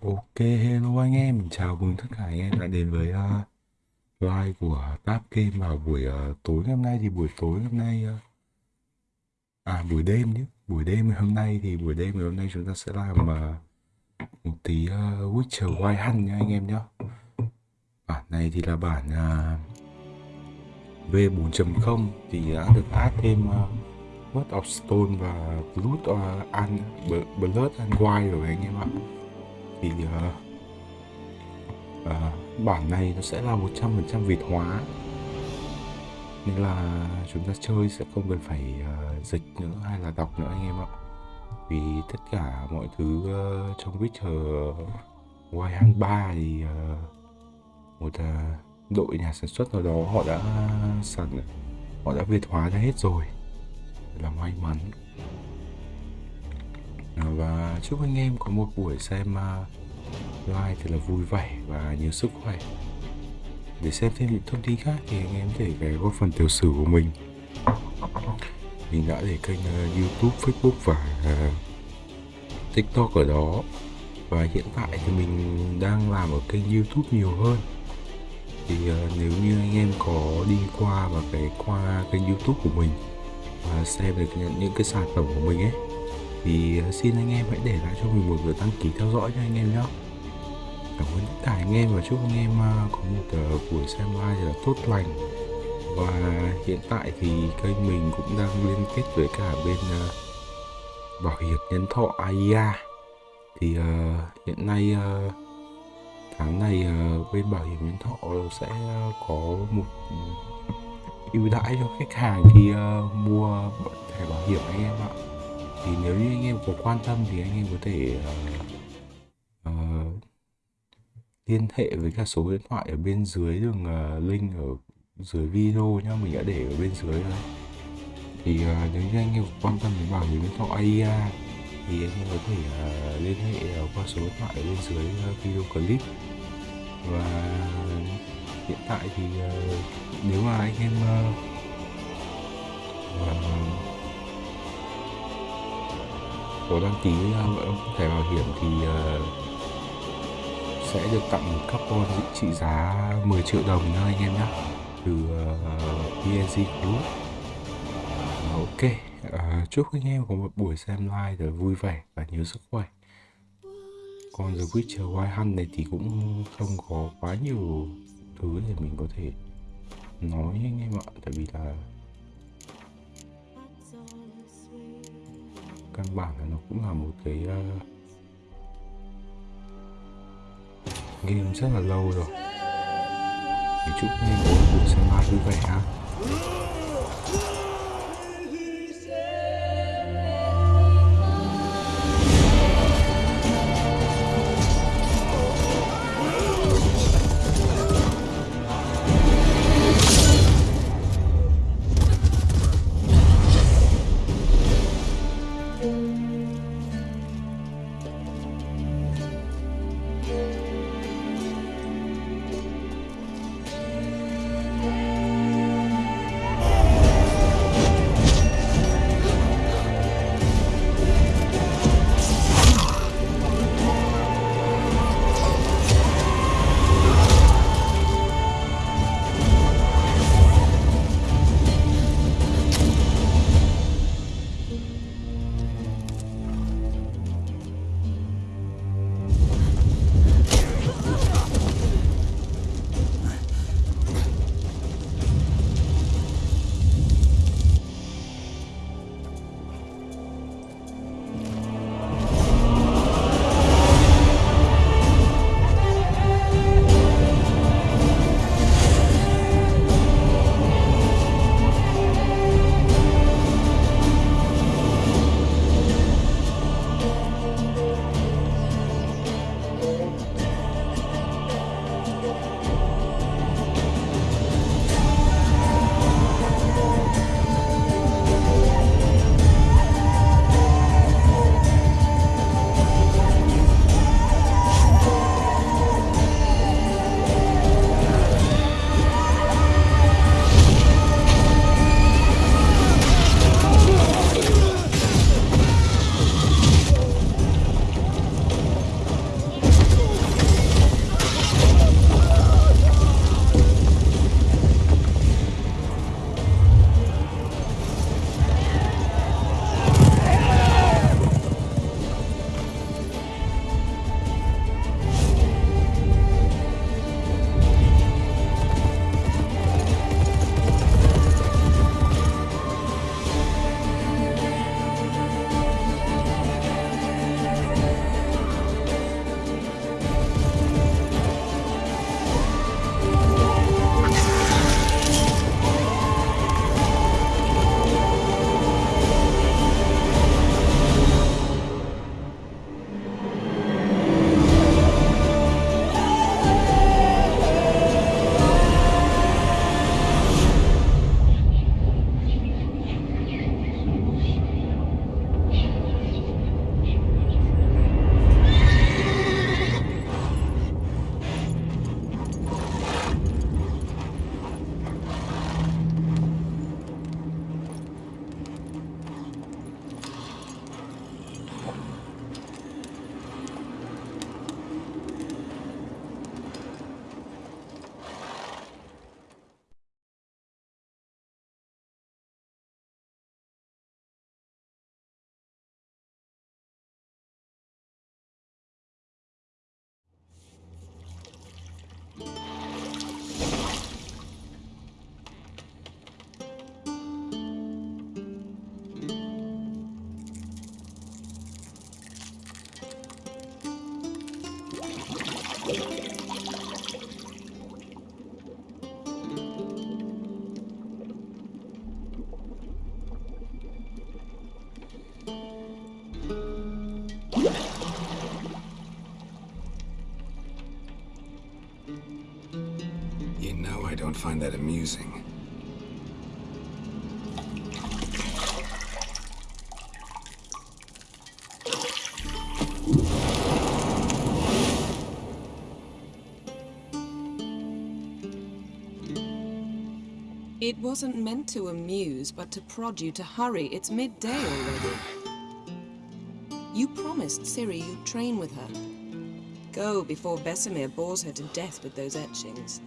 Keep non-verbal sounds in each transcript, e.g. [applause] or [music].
Ok, hello anh em, chào mừng tất cả anh em đã đến với uh, live của Tap Game vào buổi uh, tối hôm nay. Thì buổi tối hôm nay uh, à buổi đêm nhé, buổi đêm hôm nay thì buổi đêm ngày hôm nay chúng ta sẽ làm uh, một tí uh, Witcher Wild Hunt nha anh em nhé. Bản này thì là bản uh, V4.0 thì đã được add thêm uh, Blood of Stone và Blood uh, and Blood and White rồi anh em ạ thì uh, uh, bản này nó sẽ là 100% Việt hóa. Nên là chúng ta chơi sẽ không cần phải uh, dịch nữa hay là đọc nữa anh em ạ. Vì tất cả mọi thứ uh, trong Witcher Wild 3 thì uh, một uh, đội nhà sản xuất nào đó họ đã sẵn họ đã Việt hóa ra hết rồi. Là may mắn và chúc anh em có một buổi xem uh, live thật là vui vẻ và nhiều sức khỏe. Để xem thêm những thông tin khác thì anh em có thể ghé phần tiểu sử của mình. Mình đã để kênh uh, youtube facebook và uh, tiktok ở đó. Và hiện tại thì mình đang làm ở kênh youtube nhiều hơn. Thì uh, nếu như anh em có đi qua và cái qua kênh youtube của mình và xem được những, những cái sản phẩm của mình ấy thì ờ, xin anh em hãy để lại cho mình một lượt đăng ký theo dõi cho anh em nhé cảm ơn tất cả anh em và chúc anh em ờ, có một ờ, buổi xem live là tốt lành. Và hiện tại thì kênh mình cũng đang liên kết với cả bên bảo hiểm nhân thọ AIA thì uh, hiện nay uh, tháng này uh, bên bảo hiểm nhân thọ sẽ có một ưu đãi cho khách hàng khi uh, mua thẻ bảo hiểm anh em ạ thì nếu như anh em có quan tâm thì anh em có thể uh, uh, liên hệ với cả số điện thoại ở bên dưới đường uh, link ở dưới video nhá. Mình đã để ở bên dưới đây thì uh, nếu như anh em quan tâm đến bảo hiểm nhân thọ AIA thì anh em có thể uh, liên hệ uh, qua số điện thoại ở bên dưới uh, video clip. Và hiện tại thì uh, nếu mà anh em uh, uh, có đăng ký à, thẻ bảo hiểm thì ờ, sẽ được tặng một carbon trị giá 10 triệu đồng nha anh em nhé từ ờ, PNG Group. Ờ, ok. Chúc anh em có một buổi xem live rồi vui vẻ và nhiều sức khỏe. Còn The Witcher Wild Hunt này thì cũng không có quá nhiều thứ để mình có thể nói anh em ạ. Tại vì là căn bản là nó cũng là một cái uh, game rất là lâu rồi. Thì chúc anh em có một buổi xem live vui vẻ ha. Don't find that amusing. It wasn't meant to amuse, but to prod you to hurry. It's midday already. You promised Ciri you'd train with her. Go before Vesemir bores her to death with those etchings.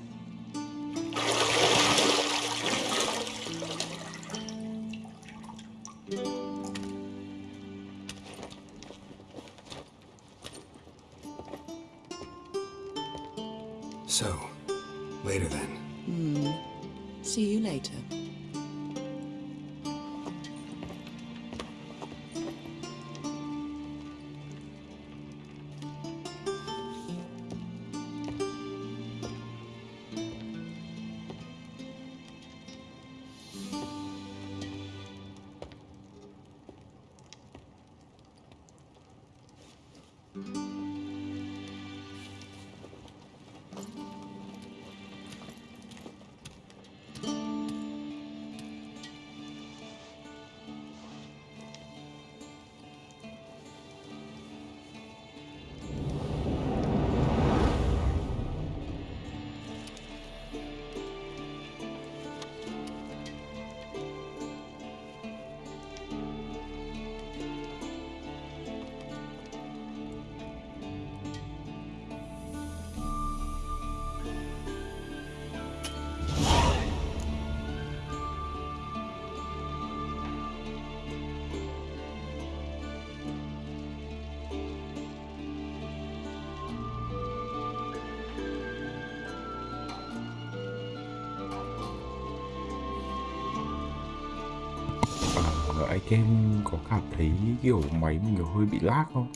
Em có cảm thấy kiểu máy mình hơi bị lag không?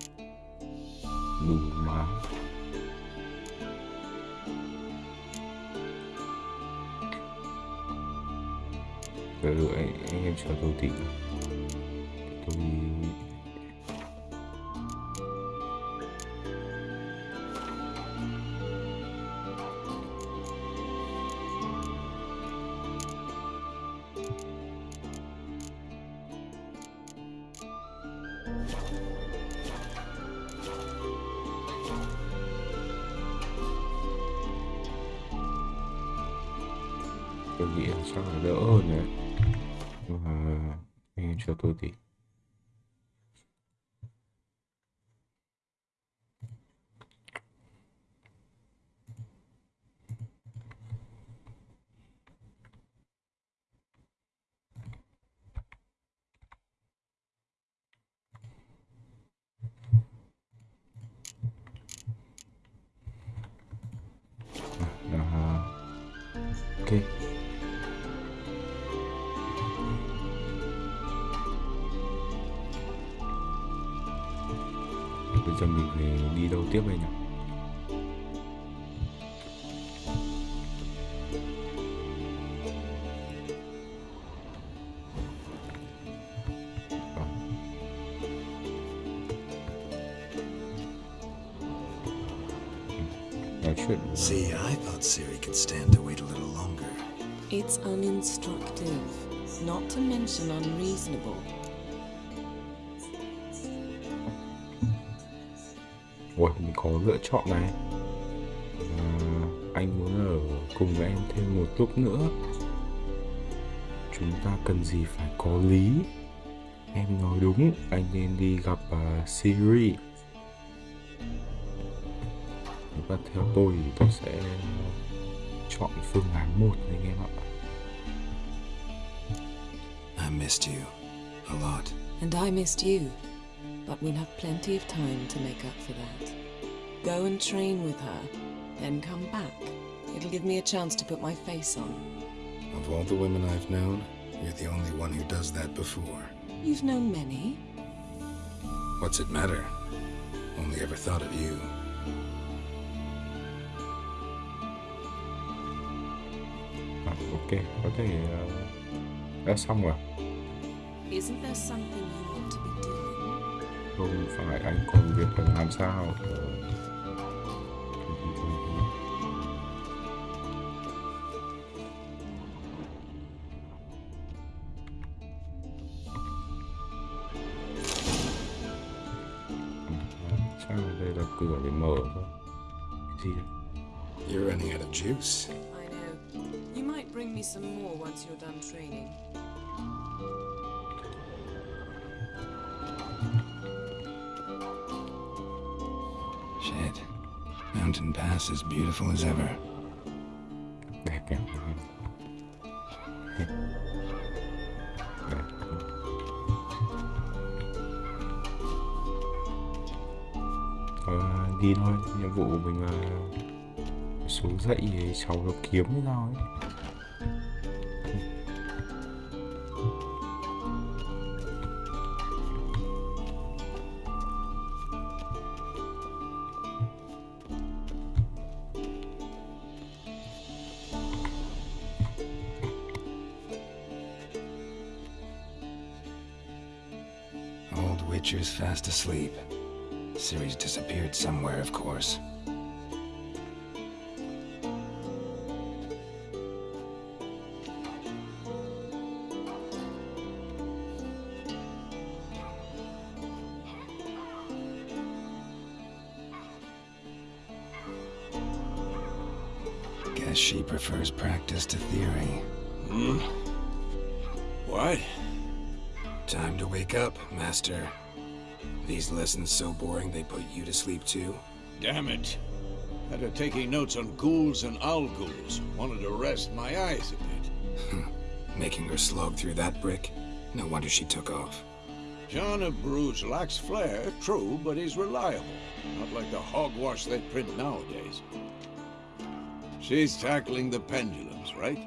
Đủ mà Đợi đợi anh, em chờ tôi tí not to mention unreasonable. Ủa, mình có lựa chọn này. À, Anh muốn ở cùng với em thêm một lúc nữa. Chúng ta cần gì phải có lý? Em nói đúng, anh nên đi gặp uh, Siri. Và theo tôi thì tôi sẽ chọn phương án một anh em ạ. missed you. A lot. And I missed you. But we'll have plenty of time to make up for that. Go and train with her, then come back. It'll give me a chance to put my face on. Of all the women I've known, you're the only one who does that before. You've known many. What's it matter? Only ever thought of you. Ah, okay, okay. Uh... đã xong rồi. Không phải anh còn việc phải làm sao? Sao đây là cửa để mở thôi? Gì? You're running out of juice. Once you're done training. Shit. Mountain Pass as beautiful as ever. ờ, đi thôi nhiệm vụ của mình là xuống dậy cháu nó kiếm hay sao ấy sleep too? Damn it. Had her taking notes on ghouls and owl ghouls. Wanted to rest my eyes a bit. Hmm. Making her slog through that brick? No wonder she took off. John of Bruges lacks flair, true, but he's reliable. Not like the hogwash they print nowadays. She's tackling the pendulums, right?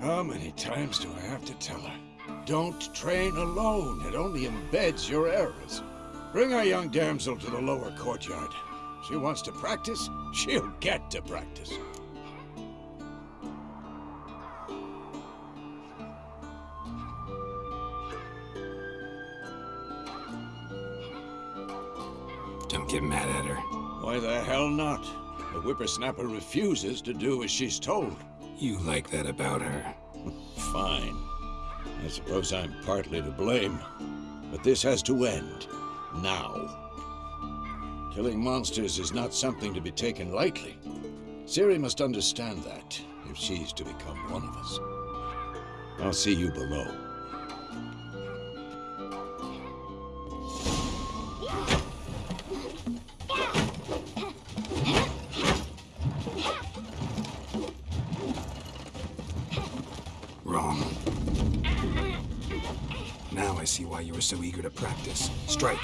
How many times do I have to tell her? Don't train alone. It only embeds your errors. Bring our young damsel to the lower courtyard. She wants to practice, she'll get to practice. Don't get mad at her. Why the hell not? The whippersnapper refuses to do as she's told. You like that about her. Fine. I suppose I'm partly to blame. But this has to end. Now. Killing monsters is not something to be taken lightly. Ciri must understand that, if she's to become one of us. I'll see you below. So eager to practice. Strike.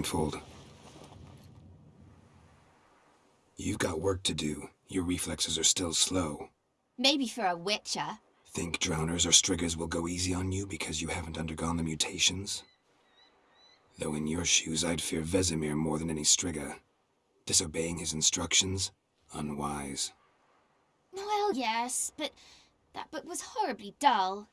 Blindfold. You've got work to do. Your reflexes are still slow. Maybe for a witcher. Think drowners or striggers will go easy on you because you haven't undergone the mutations? Though in your shoes, I'd fear Vesemir more than any strigger. Disobeying his instructions? Unwise. Well, yes, but that book was horribly dull.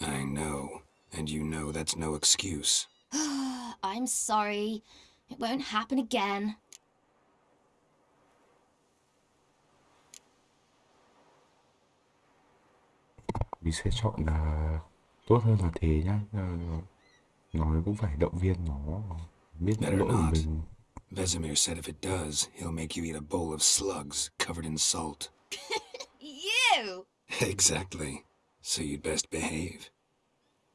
I know. And you know that's no excuse. [sighs] I'm sorry. It won't happen again. mình sẽ chọn là tốt hơn là thế nhá nói cũng phải động viên nó biết Better lỗi của not. mình Vesemir said if it does, he'll make you eat a bowl of slugs covered in salt. [laughs] You! [laughs] Exactly. So you'd best behave.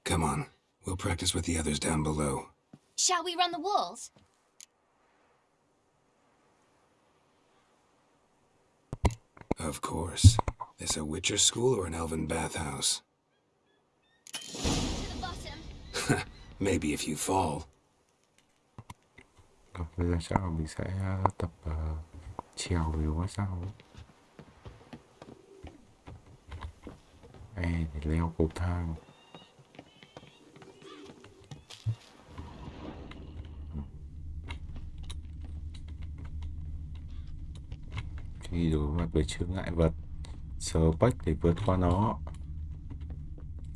Come on, we'll practice with the others down below. Shall we run the walls? Of course. This a Witcher school or an elven bathhouse? To the bottom. Maybe if you fall. Bây giờ chắc là mình sẽ tập ờ, trèo về ngôi sao. Ê, để leo cầu thang khi đối mặt với chướng ngại vật. Sờ bách để vượt qua nó.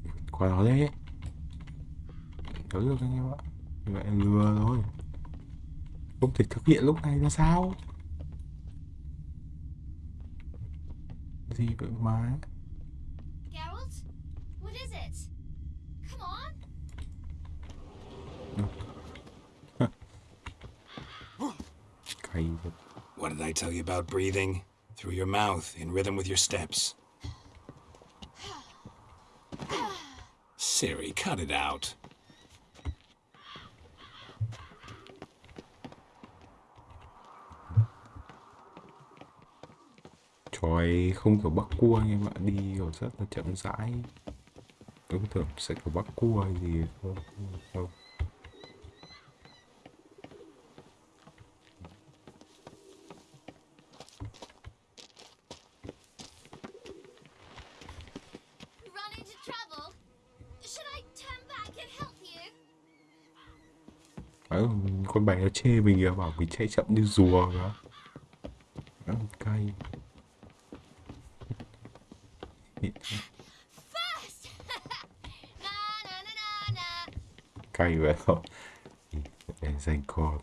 Vượt qua nó đấy nhớ được anh em ạ. Như vậy lừa thôi. Không thể thực hiện lúc này là sao? Gì vậy mà? Tell you about breathing? Through your mouth, in rhythm with your steps. Ciri, cut it out. tròi không kiểu bắc cua em ạ đi kiểu rất là chậm rãi cứ tưởng sẽ kiểu bắc cua gì không bạn nó chê mình là bảo mình chạy chậm như rùa đó ăn cay. Cay vậy không để dành con.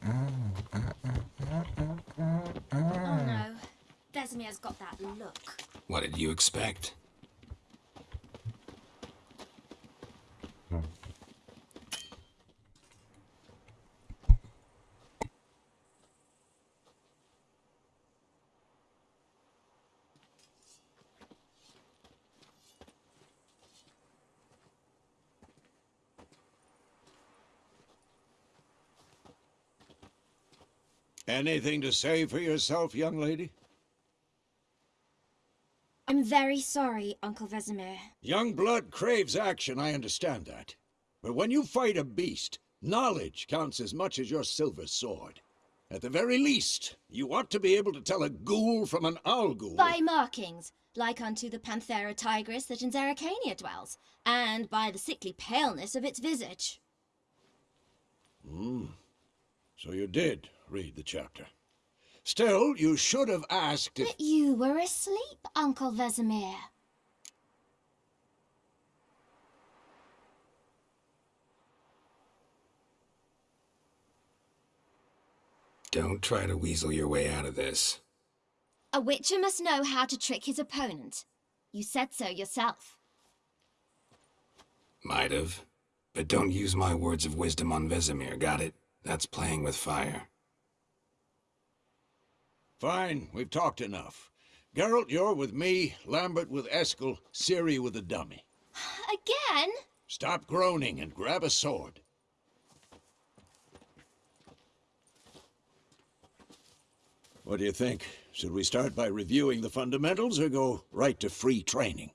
À, à, à, oh no, Desmire's got that look. What did you expect? Anything to say for yourself, young lady? I'm very sorry, Uncle Vesemir. Young blood craves action, I understand that. But when you fight a beast, knowledge counts as much as your silver sword. At the very least, you ought to be able to tell a ghoul from an owl ghoul. By markings, like unto the Panthera tigris that in Zerrikania dwells, and by the sickly paleness of its visage. Hmm. So you did read the chapter. Still, you should have asked if... But you were asleep, Uncle Vesemir. Don't try to weasel your way out of this. A witcher must know how to trick his opponent. You said so yourself. Might have. But don't use my words of wisdom on Vesemir, got it? That's playing with fire. Fine, we've talked enough. Geralt, you're with me, Lambert with Eskel, Ciri with the dummy. [sighs] Again? Stop groaning and grab a sword. What do you think? Should we start by reviewing the fundamentals or go right to free training?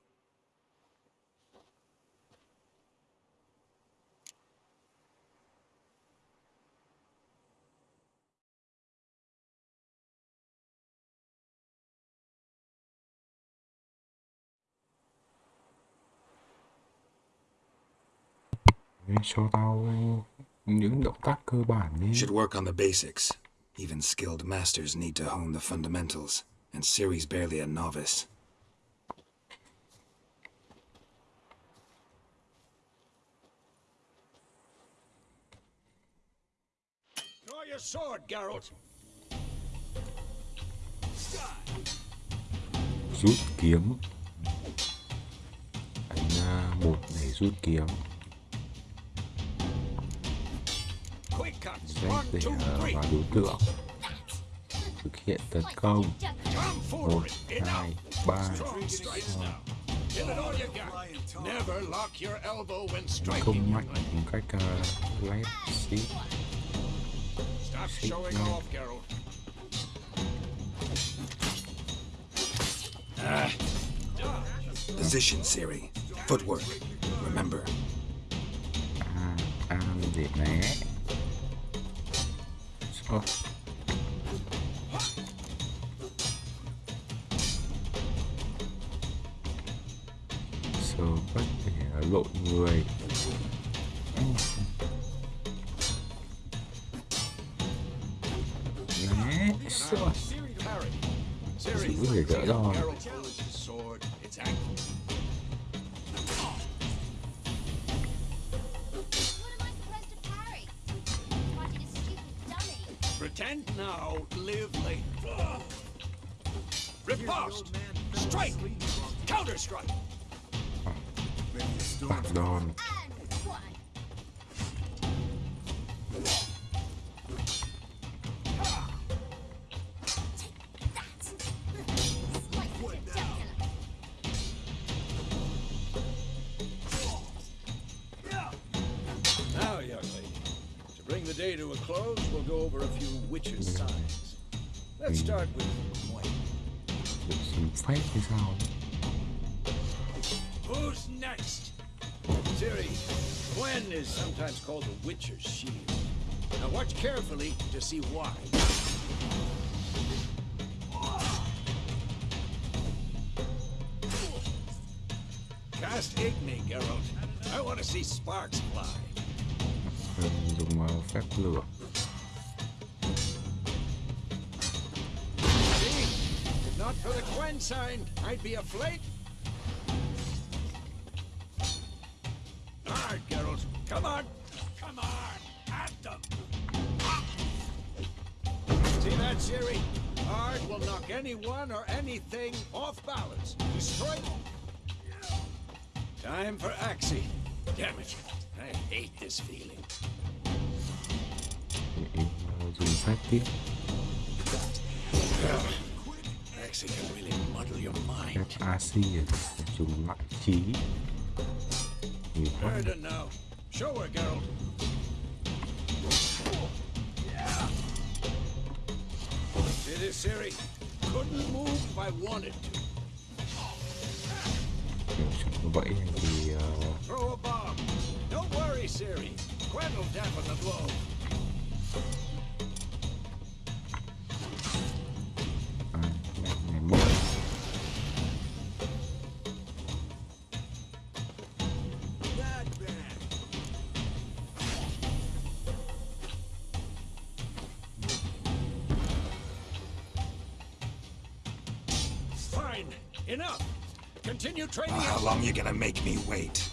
Đấy, cho tao những động tác cơ bản đi Should work on the basics. Even skilled masters need to hone the fundamentals, and Ciri's barely a novice. Draw your sword, Geralt. rút kiếm đánh à, một để rút kiếm Quick cuts. Z One, để two, à, three. vào đối tượng thực hiện tấn công Come một forward. Enough. hai ba Strong strikes now. Give it all you got. Never lock your elbow when tấn striking. công mạnh lady. một cách uh, lép xít Stop Shake showing off, Geralt. Position, Ciri. Footwork. Remember, à, à để né Ờ. Sờ bất thể lộn người Đấy, sợ Giữ người đỡ đòn go over a few witches' signs. Let's start with Quen. được xin phép hay sao Who's next? Ciri, Quen is sometimes called the Witcher's Shield. Now watch carefully to see why. Cast Igni, Geralt. I want to see sparks fly. Mình dùng phép lửa for the Quen sign, I'd be a flake. All right, Geralt. Come on. Come on. At them. See that, Ciri? Aard will knock anyone or anything off balance. Destroy them. Time for Axii. Damn it. I hate this feeling. Để dùng phép can really muddle your mind. phép AC dùng lại trí nhiều quá it now. Show her, Geralt. See this, Ciri? Couldn't move if I wanted to. kiểu như vậy thì uh, Throw a bomb. Don't worry, Ciri. Quen will dampen the blow. Up. gonna make me wait?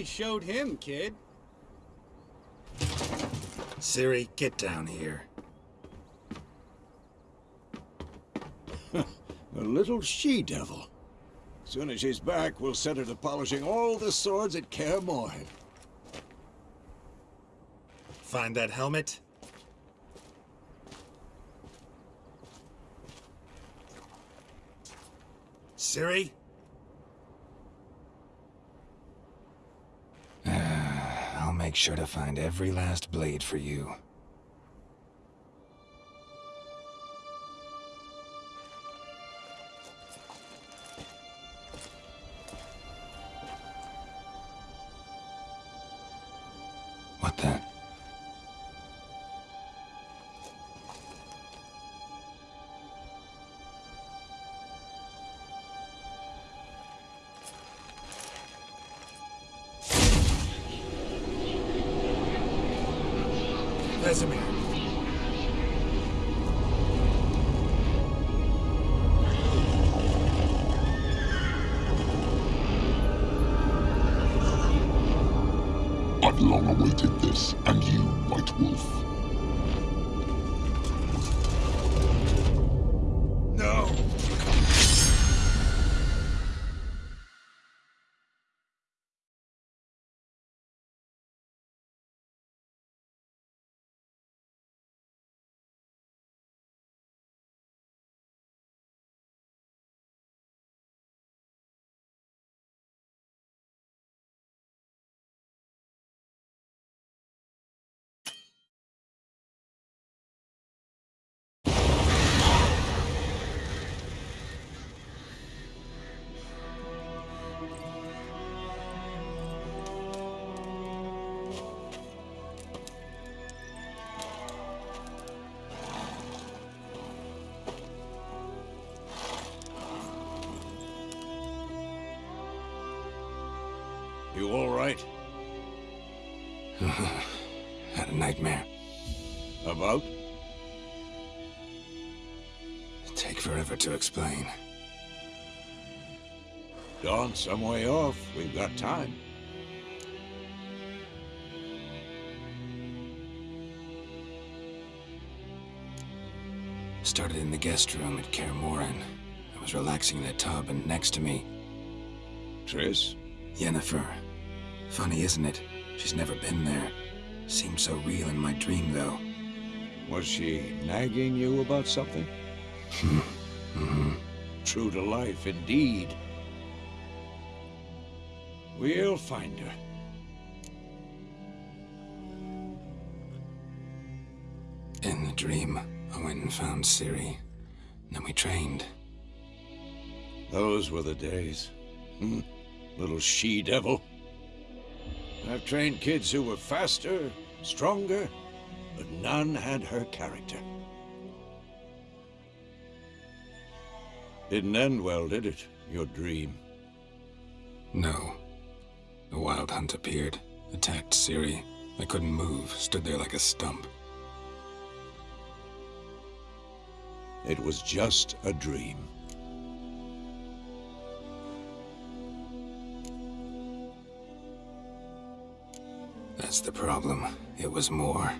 Really showed him, kid. Ciri, get down here. [laughs] A little she-devil. Soon as she's back, we'll set her to polishing all the swords at Kaer Morhen. Find that helmet? Ciri? I'll make sure to find every last blade for you. To explain. Dawn's some way off. We've got time. Started in the guest room at Kaer. I was relaxing in a tub, and next to me, Triss? Yennefer. Funny, isn't it? She's never been there. Seemed so real in my dream, though. Was she nagging you about something? [laughs] Mm-hmm. True to life, indeed. We'll find her. In the dream, I went and found Ciri. Then we trained. Those were the days. Hmm. Little she-devil. I've trained kids who were faster, stronger, but none had her character. Didn't end well, did it? Your dream. No. The Wild Hunt appeared, attacked Ciri. I couldn't move, stood there like a stump. It was just a dream. That's the problem. It was more.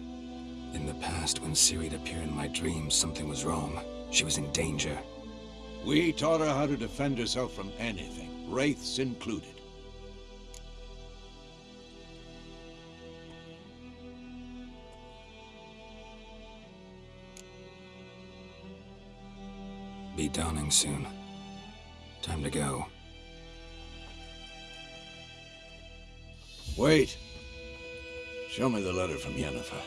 In the past, when Ciri'd appear in my dreams, something was wrong. She was in danger. We taught her how to defend herself from anything, wraiths included. Be dawning soon. Time to go. Wait. Show me the letter from Yennefer.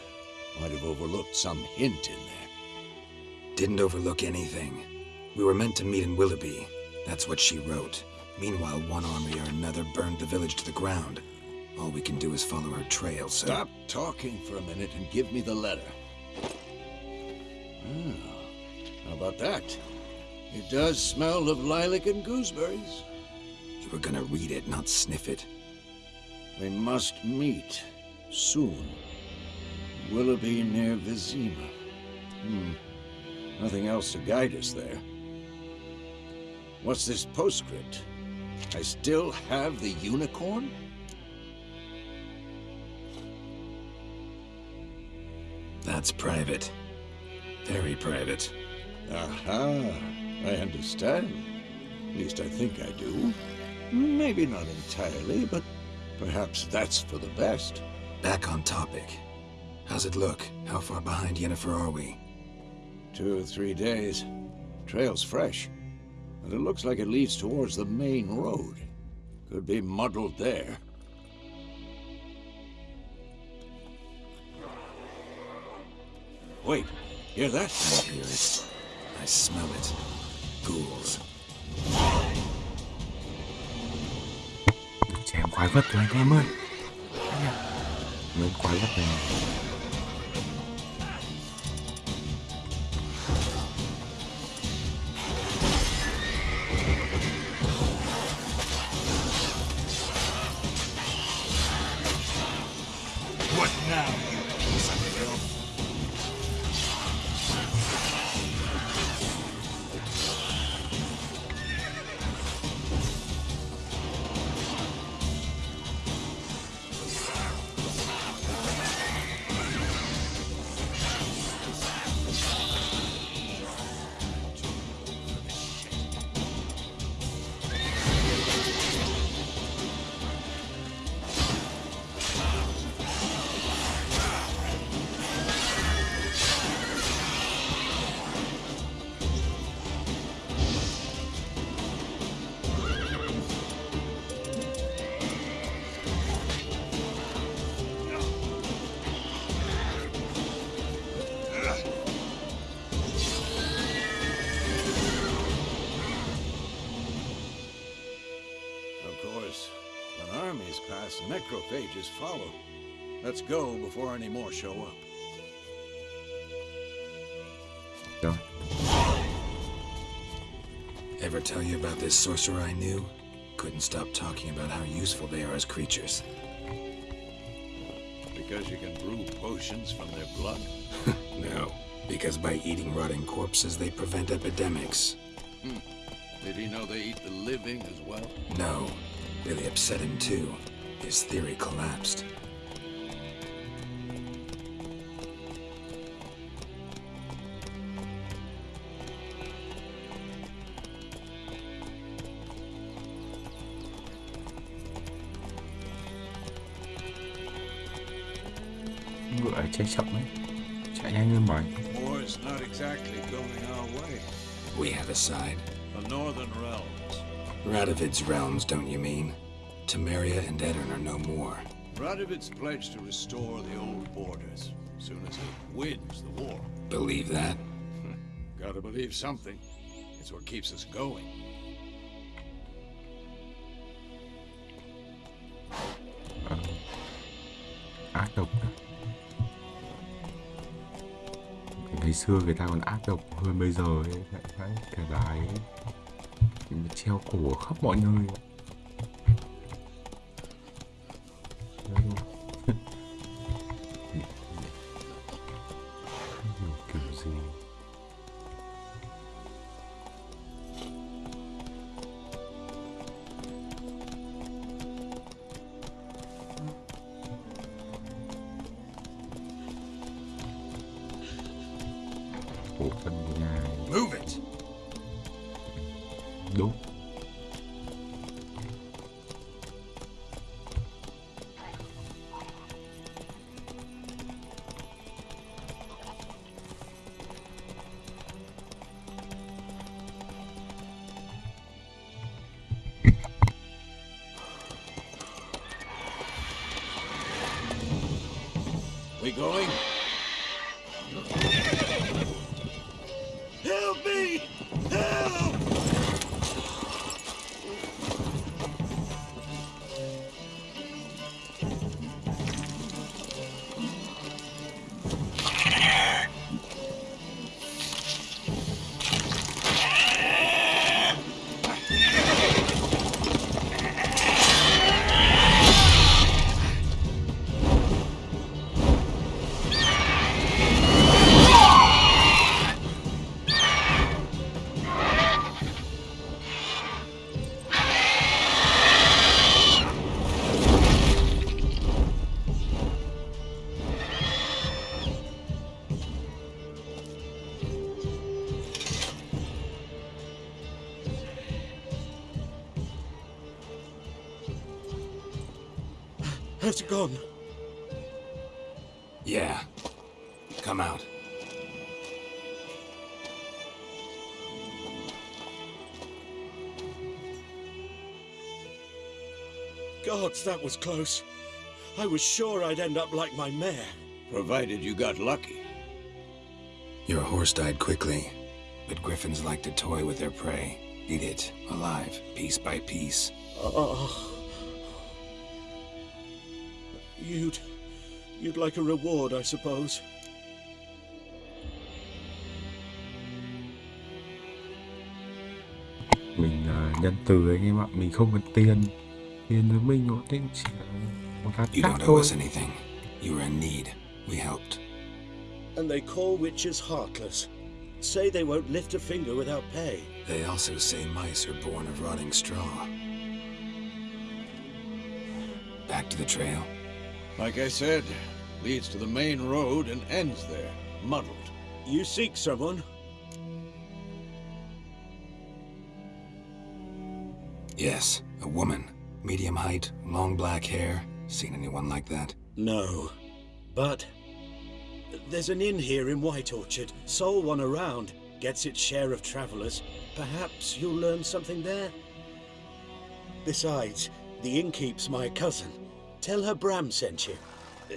Might have overlooked some hint in there. Didn't overlook anything. We were meant to meet in Willoughby. That's what she wrote. Meanwhile, one army or another burned the village to the ground. All we can do is follow her trail, so... Stop talking for a minute and give me the letter. Ah, how about that? It does smell of lilac and gooseberries. You were gonna read it, not sniff it. We must meet soon. Willoughby near Vizima. Hmm. Nothing else to guide us there. What's this postscript? I still have the unicorn? That's private. Very private. Aha, I understand. At least I think I do. Maybe not entirely, but perhaps that's for the best. Back on topic. How's it look? How far behind Yennefer are we? Two or three days. Trail's fresh. And it looks like it leads towards the main road. Could be muddled there. Wait, hear that? I hear it. I smell it. Ghouls. Chém quái vật anh em ơi Mấy quái vật này sorcerer I knew? Couldn't stop talking about how useful they are as creatures. Because you can brew potions from their blood. [laughs] No, because by eating rotting corpses, they prevent epidemics. Hmm. Did he know they eat the living as well? No, really upset him too. His theory collapsed. Chạy chậm ấy Chạy nhanh hơn mọi War's not exactly going our way. We have a side. The Northern Realms. Radovid's realms, don't you mean? Temeria and Aedirn are no more. Radovid's pledged to restore the old borders, as soon as it wins the war. Believe that? [laughs] Gotta believe something. It's what keeps us going. ác độc Ngày xưa người ta còn ác độc hơn bây giờ ấy Đấy, Cái bà Treo cổ khắp mọi nơi. Gods, that was close. I was sure I'd end up like my mare. Provided you got lucky. Your horse died quickly, but griffins like to toy with their prey. Eat it, alive, piece by piece. Oh. You'd... You'd like a reward, I suppose. mình uh, nhân từ anh em ạ mình không cần tiền tiền với mình nó chỉ là một hạt You don't owe us anything. You were in need. We helped. And they call witches heartless. Say they won't lift a finger without pay. They also say mice are born of rotting straw. Back to the trail. Like I said, leads to the main road and ends there, muddled. You seek someone? Yes, a woman. Medium height, long black hair. Seen anyone like that? No. But... There's an inn here in White Orchard. Sole one around. Gets its share of travelers. Perhaps you'll learn something there? Besides, the innkeep's my cousin. Tell her Bram sent you.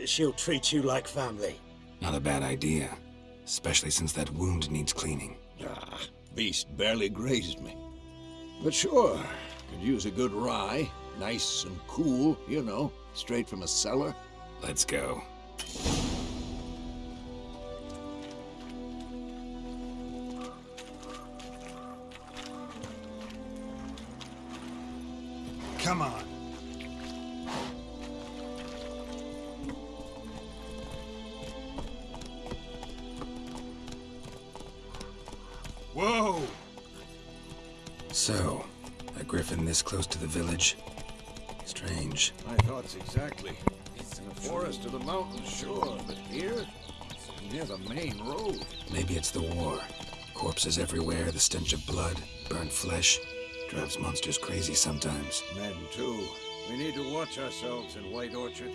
She'll treat you like family. Not a bad idea. Especially since that wound needs cleaning. Ah, beast barely grazed me. But sure, could use a good rye. Nice and cool, you know, straight from a cellar. Let's go. Come on. Whoa! So, a griffin this close to the village? Strange. My exactly. In the forest or the mountains, sure, but here? Near the main road. Maybe it's the war. Corpses everywhere, the stench of blood, burnt flesh. Drives monsters crazy sometimes. Men, too. We need to watch ourselves in White Orchard.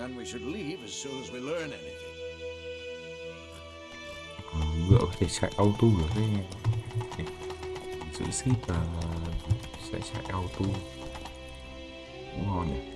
And we should leave as soon as we learn anything. Ờ, ngựa có thể chạy auto được đấy anh giữ ship là sẽ chạy auto cũng ngon nhỉ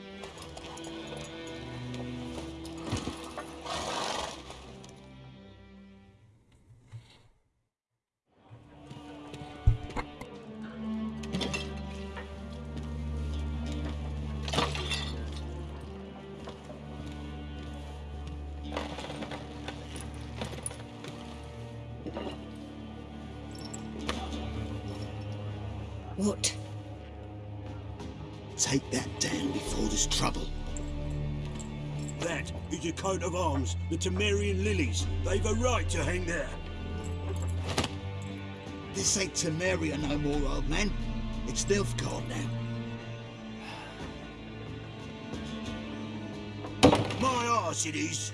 What? Take that down before there's trouble. That is your coat of arms, the Temerian lilies. They've a right to hang there. This ain't Temeria no more, old man. It's Nilfgaard now. My arse it is.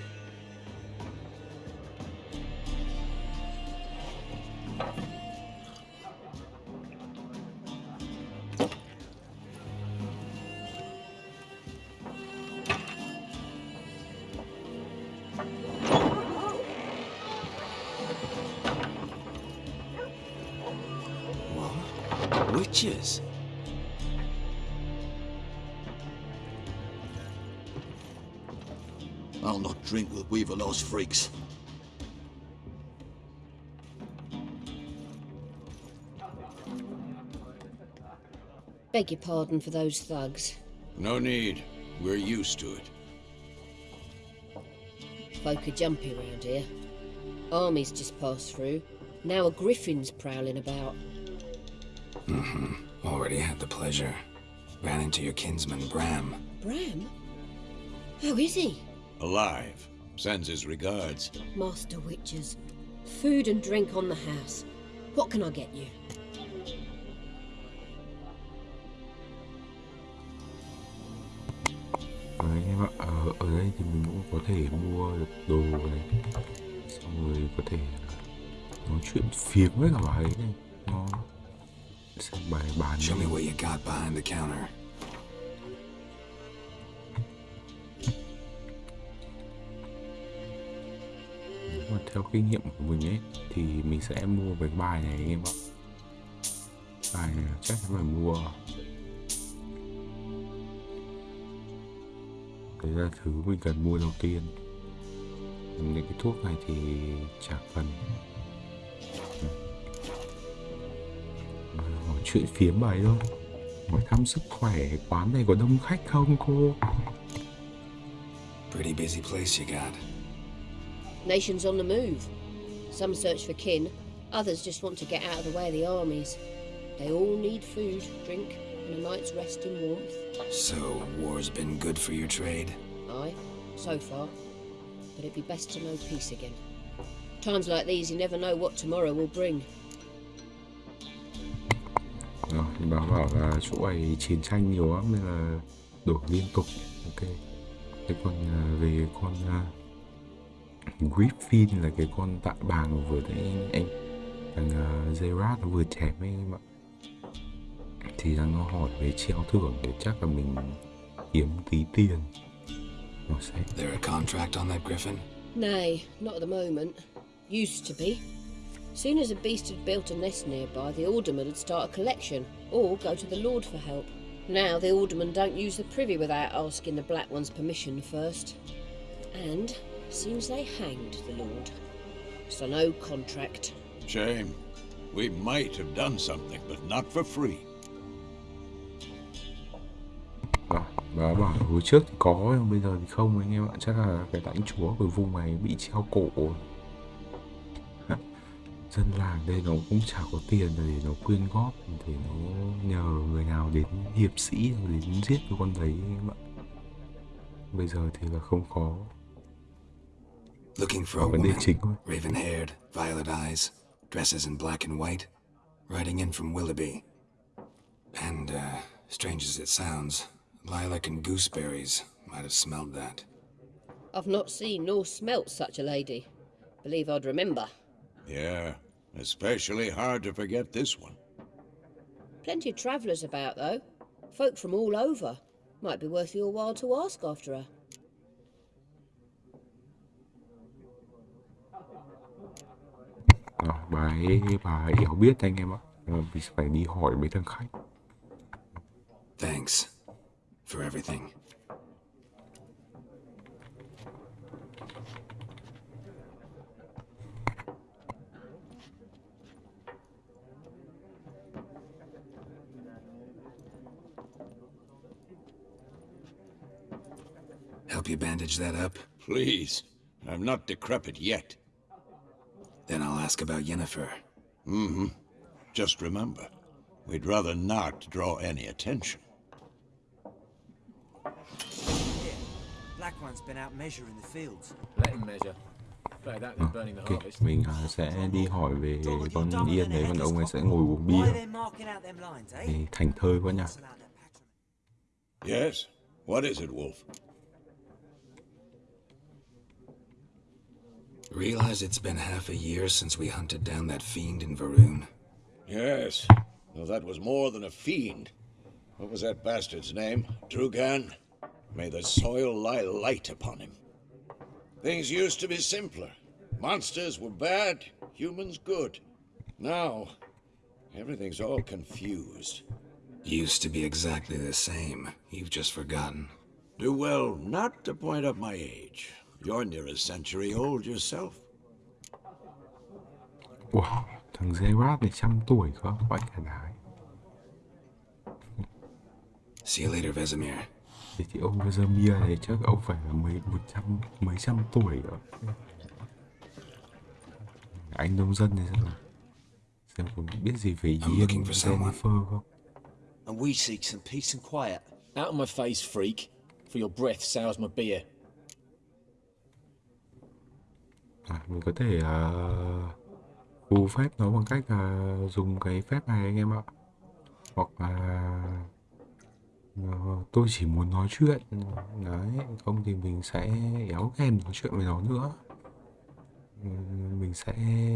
Not drink with freaks. Beg your pardon for those thugs. No need. We're used to it. Folk are jumpy around here. Armies just passed through. Now a griffin's prowling about. Mm-hmm. Already had the pleasure. Ran into your kinsman, Bram. Bram? How is he? Alive. Sends his regards. Master Witches. Food and drink on the house. What can I get you? Đấy, anh em ạ ở, ở đây thì mình cũng có thể mua được đồ này xong rồi có thể nói chuyện phiếm với cả bà ấy này nó xem bài bán Show me what you got behind the counter. Theo kinh nghiệm của mình ấy, thì mình sẽ mua cái bài này, anh em ạ. Bài này chắc chắn phải mua. Đấy là thứ mình cần mua đầu tiên. Những cái thuốc này thì chả cần. Hỏi chuyện phiếm bài thôi. Hỏi thăm sức khỏe quán này có đông khách không, cô? Pretty busy place you got. Nations on the move. Some search for kin, others just want to get out of the way of the armies. They all need food, drink, and a night's rest in warmth. So, war's been good for your trade? Aye, so far. But it'd be best to know peace again. Times like these, you never know what tomorrow will bring. Rồi, thì bảo bảo là chỗ này chiến tranh nhiều lắm nên là đổi liên tục ok thế còn về con uh, Griffin là cái con tạ bàng vừa nãy anh, anh thằng uh, Gerard nó vừa chém ấy em ạ thì đang nó hỏi về treo thưởng để chắc là mình kiếm tí tiền nó sẽ There a contract on that griffin? Nay, not at the moment. Used to be. Soon as a beast had built a nest nearby, the alderman would start a collection, or go to the lord for help. Now the aldermen don't use the privy without asking the black one's permission first. And seems they hanged the lord. So no contract. Shame. We might have done something, but not for free. Và, và bảo hồi trước thì có nhưng bây giờ thì không anh em ạ chắc là cái lãnh chúa của vùng này bị treo cổ dân làng đây nó cũng chả có tiền để nó quyên góp thì nó nhờ người nào đến hiệp sĩ đến giết cái con đấy anh em ạ bây giờ thì là không có Looking for a Có vấn đề woman. Raven haired, violet eyes, dresses in black and white, riding in from Willoughby. And, uh, strange as it sounds, lilac and gooseberries might have smelled that. I've not seen nor smelt such a lady. Believe I'd remember. Yeah, especially hard to forget this one. Plenty of travellers about, though. Folk from all over. Might be worth your while to ask after her. Rồi, bà ấy bà ấy hiểu biết anh em ạ Ờ, mình sẽ phải đi hỏi mấy thằng khách Thanks for everything. Help you bandage that up? Please. I'm not decrepit yet. Then I'll ask about Yennefer. Mm-hmm. Just remember, we'd rather not draw any attention. Black one's been out measuring the fields. Let him measure. Better that than burning the Ok, mình sẽ đi hỏi về con Yên đấy, còn ông ấy sẽ ngồi uống bia. they're marking out them lines, eh? Thì thành thơi quá nhỉ. Yes? What is it, Wolf? Realize it's been half a year since we hunted down that fiend in Varoon. Yes. Though that was more than a fiend. What was that bastard's name? Drugan? May the soil lie light upon him. Things used to be simpler. Monsters were bad, humans good. Now, everything's all confused. Used to be exactly the same. You've just forgotten. Do well not to point up my age. You're near a century old yourself. Wow, thằng Gerard này trăm tuổi cơ, vãi cả đái. See you later, Vesemir. Thì ông Vesemir này chắc ông phải là mấy một trăm mấy trăm tuổi rồi. Anh nông dân này xem nào. Xem có biết gì về Ian. Jennifer không? And we seek some peace and quiet. Out of my face, freak. For your breath sours my beer. À, mình có thể uh, phù phép nó bằng cách là dùng cái phép này anh em ạ. Hoặc là Ờ, tôi chỉ muốn nói chuyện đấy không thì mình sẽ éo em nói chuyện với nó nữa mình sẽ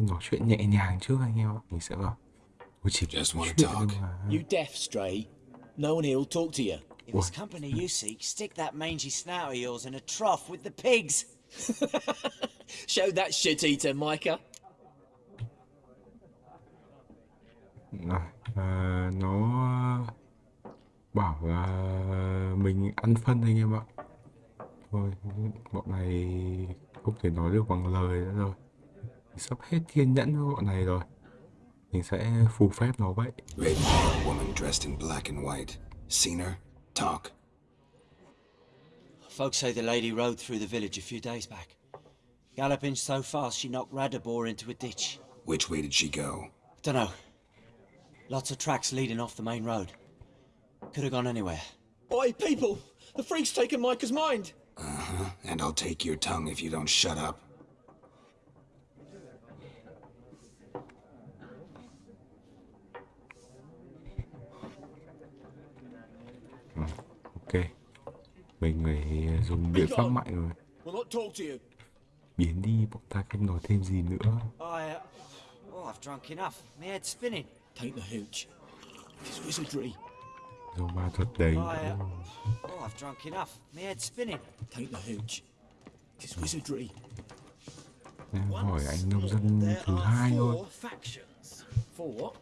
nói chuyện nhẹ nhàng trước anh em ạ mình sẽ bảo tôi chỉ Just nói chuyện talk. mà You deaf, Stray? No one here will talk to you. If it's company you seek, stick that mangy snout of yours in a trough with the pigs. [laughs] Show that shit eater, Micah. À, nó bảo là mình ăn phân anh em ạ thôi bọn này không thể nói được bằng lời nữa rồi sắp hết kiên nhẫn với bọn này rồi mình sẽ phù phép nó vậy Ravenhair woman dressed in black and white. Seen her? Talk. Folks say the lady rode through the village a few days back. Galloping so fast she knocked Radabor into a ditch. Which way did she go? Dunno. Lots of tracks leading off the main road. Could have gone anywhere. Oi, people! The freak's taken Micah's mind! Uh-huh. And I'll take your tongue if you don't shut up. Mình phải dùng biện pháp mạnh rồi biến đi bọn ta không nói thêm gì nữa uh, oh, I've drunk enough. My head's spinning. Take the hooch. It's wizardry. rồi ma thuật đấy uh, oh, I've drunk enough. My head's spinning. Take the hooch. It's wizardry. Em hỏi anh nông dân thứ hai thôi Four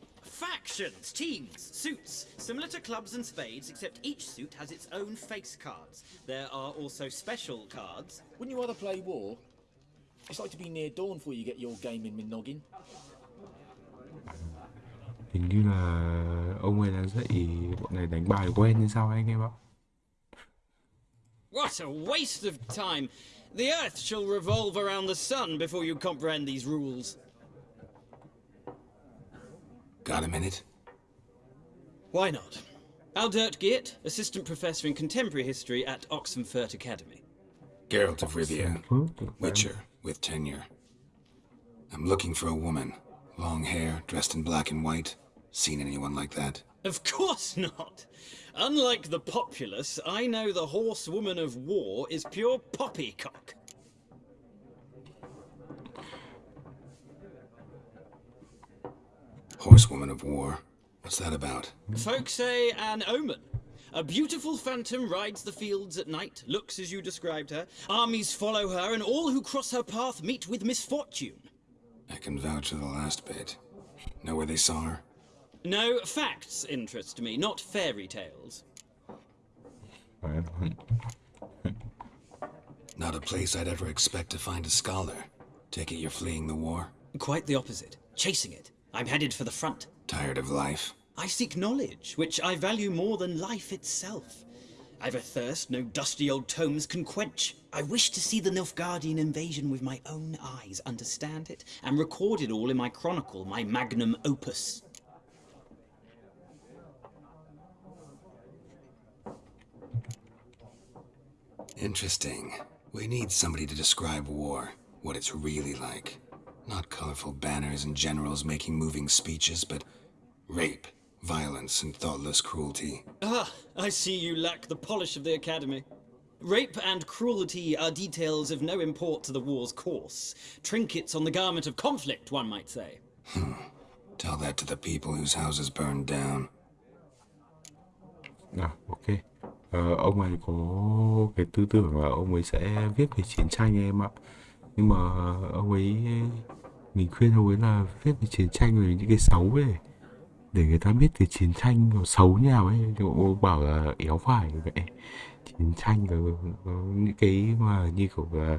factions. For what? Factions, teams, suits, similar to clubs and spades, except each suit has its own face cards. There are also special cards. Wouldn't you rather play war? It's like to be near dawn before you get your game in Minoggin. hình như là ông ấy đã dạy bọn này đánh bài quen hay sao anh em ạ What a waste of time! The Earth shall revolve around the sun before you comprehend these rules. Got a minute? Why not? Aldert Geert, Assistant Professor in Contemporary History at Oxenfurt Academy. Geralt of Rivia. Witcher, with tenure. I'm looking for a woman. Long hair, dressed in black and white. Seen anyone like that? Of course not! Unlike the populace, I know the horsewoman of war is pure poppycock. Horsewoman of war. What's that about? Folks say an omen. A beautiful phantom rides the fields at night, looks as you described her. Armies follow her, and all who cross her path meet with misfortune. I can vouch for the last bit. Know where they saw her? No, facts interest me, not fairy tales. [laughs] Not a place I'd ever expect to find a scholar. Take it you're fleeing the war? Quite the opposite. Chasing it. I'm headed for the front. Tired of life? I seek knowledge, which I value more than life itself. I've a thirst no dusty old tomes can quench. I wish to see the Nilfgaardian invasion with my own eyes, understand it, and record it all in my chronicle, my magnum opus. Interesting. We need somebody to describe war, what it's really like. Not colorful banners and generals making moving speeches, but rape, violence, and thoughtless cruelty. Ah, I see you lack the polish of the Academy. Rape and cruelty are details of no import to the war's course. Trinkets on the garment of conflict, one might say. Tell that to the people whose houses burned down. À, ok. Ờ, ông ấy có cái tư tưởng là ông ấy sẽ viết về chiến tranh em ạ. Nhưng mà ông ấy mình khuyên ông ấy là viết về chiến tranh về những cái xấu ấy để người ta biết cái chiến tranh nó xấu như nào ấy. Thì bảo là éo phải vậy. Chiến tranh có, có những cái mà như kiểu là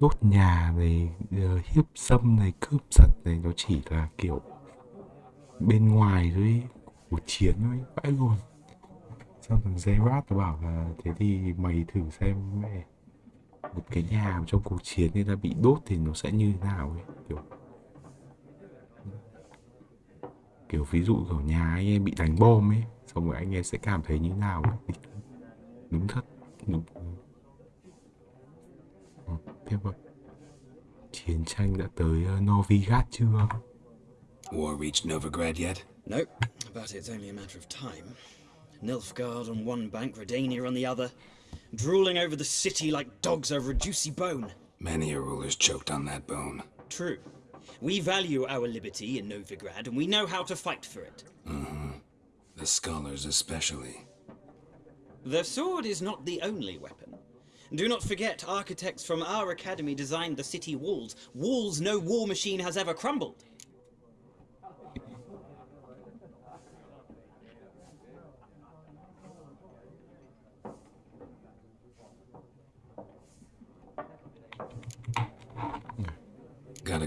đốt nhà này, ờ, hiếp dâm này, cướp giật này nó chỉ là kiểu bên ngoài thôi cuộc chiến thôi, vãi luôn. Xong thằng Gerard nó bảo là thế thì mày thử xem mẹ một cái nhà trong cuộc chiến người ta bị đốt thì nó sẽ như thế nào ấy kiểu kiểu ví dụ kiểu nhà anh em bị đánh bom ấy xong rồi anh em sẽ cảm thấy như thế nào ấy. đúng thật đúng ừ, tiếp rồi chiến tranh đã tới uh, Novigrad chưa War reached Novigrad yet? Nope, but it's only a matter of time. Nilfgaard on one bank, Redania on the other, drooling over the city like dogs over a juicy bone. Many a ruler's choked on that bone. True. We value our liberty in Novigrad, and we know how to fight for it. Mm-hmm. The scholars especially. The sword is not the only weapon. Do not forget, architects from our academy designed the city walls. Walls no war machine has ever crumbled.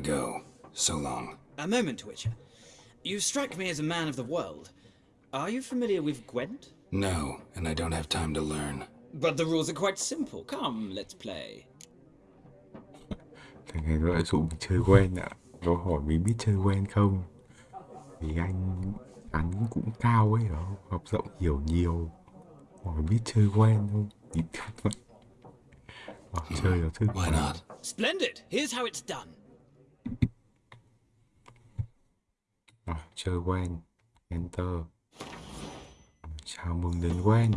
Gotta go. So long. A moment, Witcher. You strike me as a man of the world. Are you familiar with Gwent? No, and I don't have time to learn. But the rules are quite simple. Come, let's play. Thằng này nó lại dụ mình chơi quen ạ. Nó hỏi mình biết chơi quen không? Vì anh anh cũng cao ấy đó, học rộng hiểu nhiều. Hỏi biết chơi quen không? Thì vậy. Ờ, chơi là thức. Why not? Splendid! Here's how it's done. Rồi, chơi quen. Enter. Chào mừng đến quen.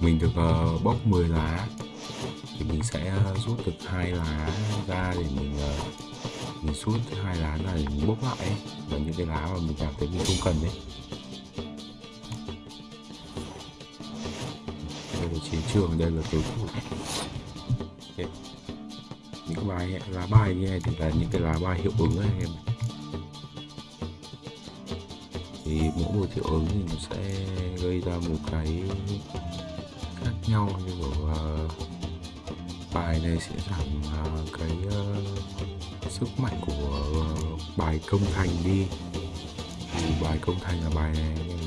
Mình được uh, bốc 10 lá thì mình sẽ uh, rút được hai lá ra để mình uh, mình rút hai lá này mình bốc lại ấy. và những cái lá mà mình cảm thấy mình không cần đấy. Chiến trường, đây là đối thủ. Okay. Những bài lá bài như này thì là những cái lá bài hiệu ứng này anh em. Thì mỗi một hiệu ứng thì nó sẽ gây ra một cái khác nhau như kiểu uh, bài này sẽ giảm uh, cái uh, sức mạnh của uh, bài công thành đi thì bài công thành là bài này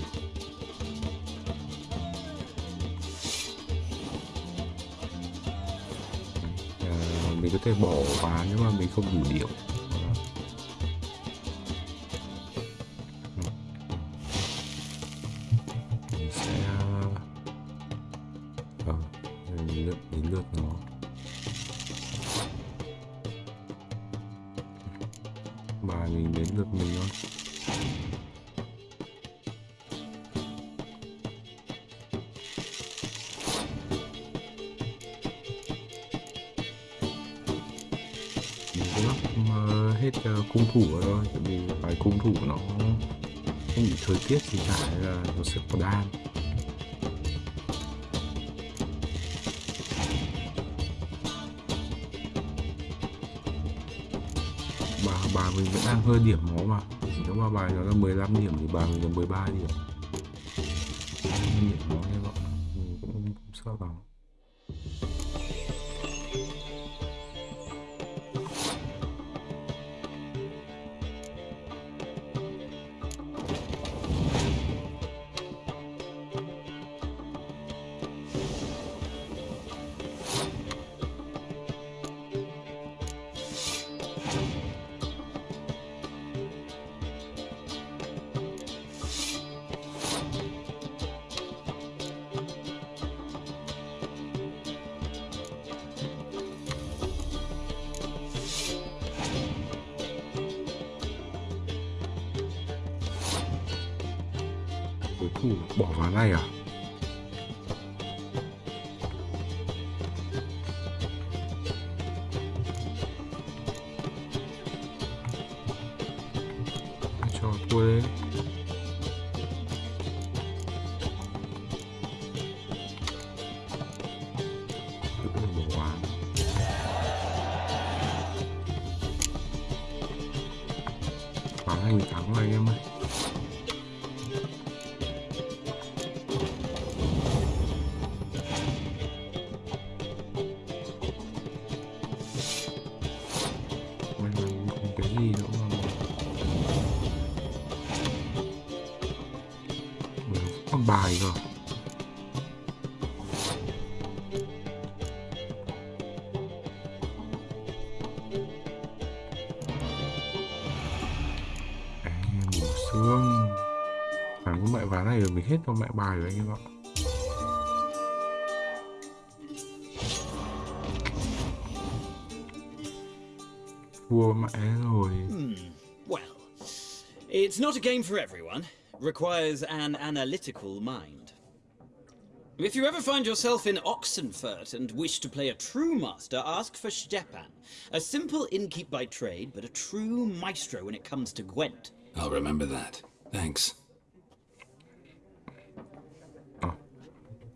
có thể bỏ vào nếu mà mình không đủ điệu nên là đan bà bà mình vẫn đang hơi điểm nó mà. Nếu mà bài nó là 15 điểm thì bà mình là 13 điểm. Điểm nó như vậy mình cũng không sợ bằng. Này rồi mình hết cho mẹ bài rồi anh em ạ thua mẹ rồi. Hmm. Well, it's not a game for everyone. Requires an analytical mind. If you ever find yourself in Oxenfurt and wish to play a true master, ask for Stepan. A simple innkeep by trade, but a true maestro when it comes to Gwent. I'll remember that. Thanks.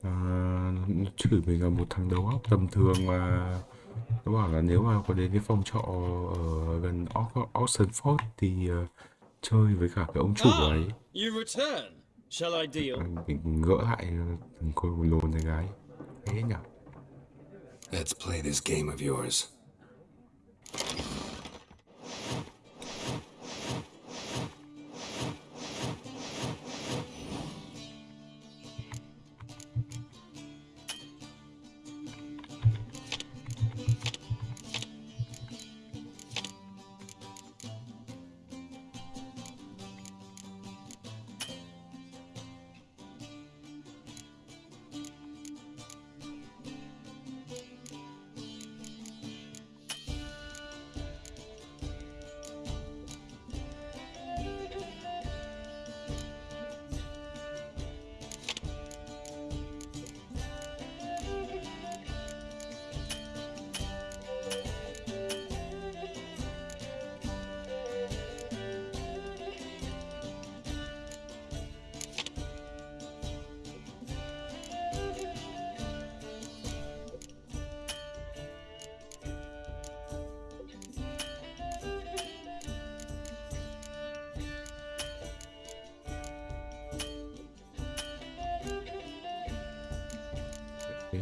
À, nó chửi mình là một thằng đầu óc tầm thường mà nó bảo là nếu mà có đến cái phòng trọ ở gần Ox- Oxenford thì ờ, chơi với cả cái ông chủ Ah, ấy you return. Shall I deal? mình gỡ lại thằng cô lồn này gái thế nhỉ Let's play this game of yours.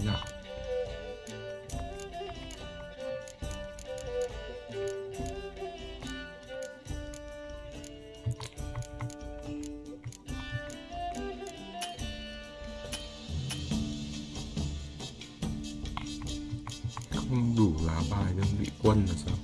Nào? Không đủ lá bài đơn vị quân là sao?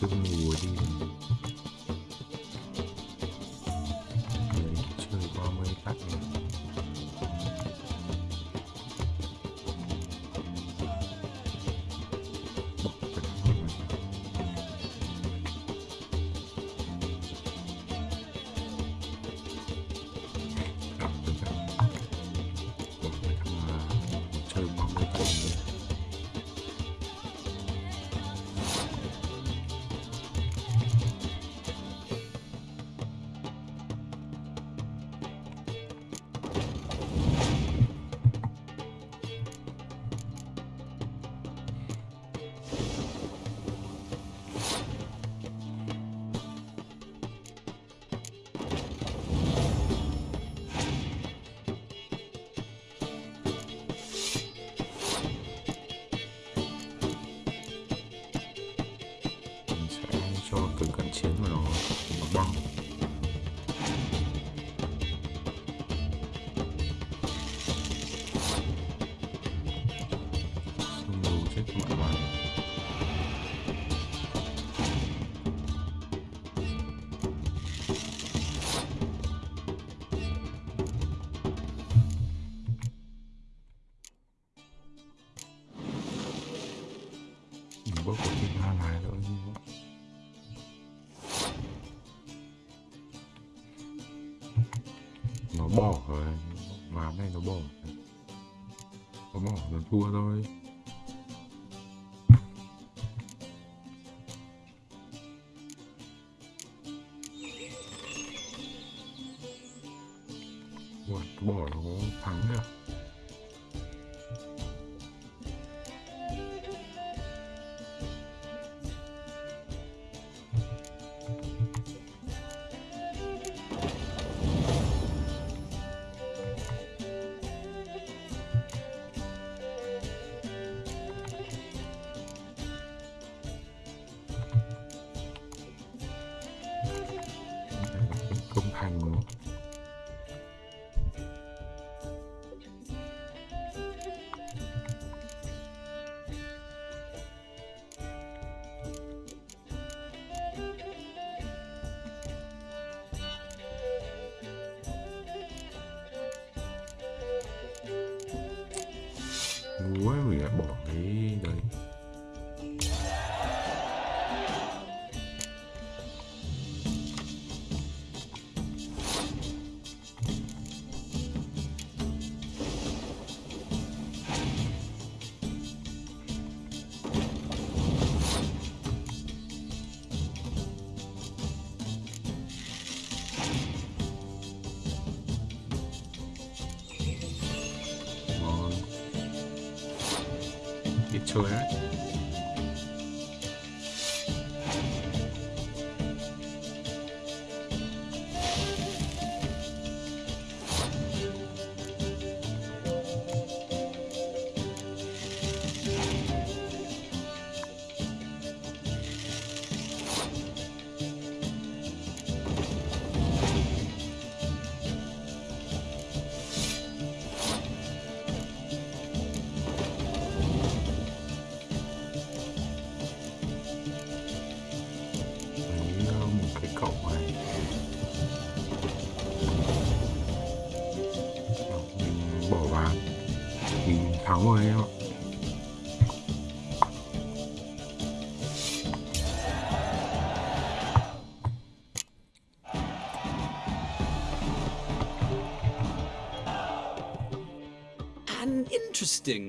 就是我的。Thua thôi. Ủa, bỏ nó thắng được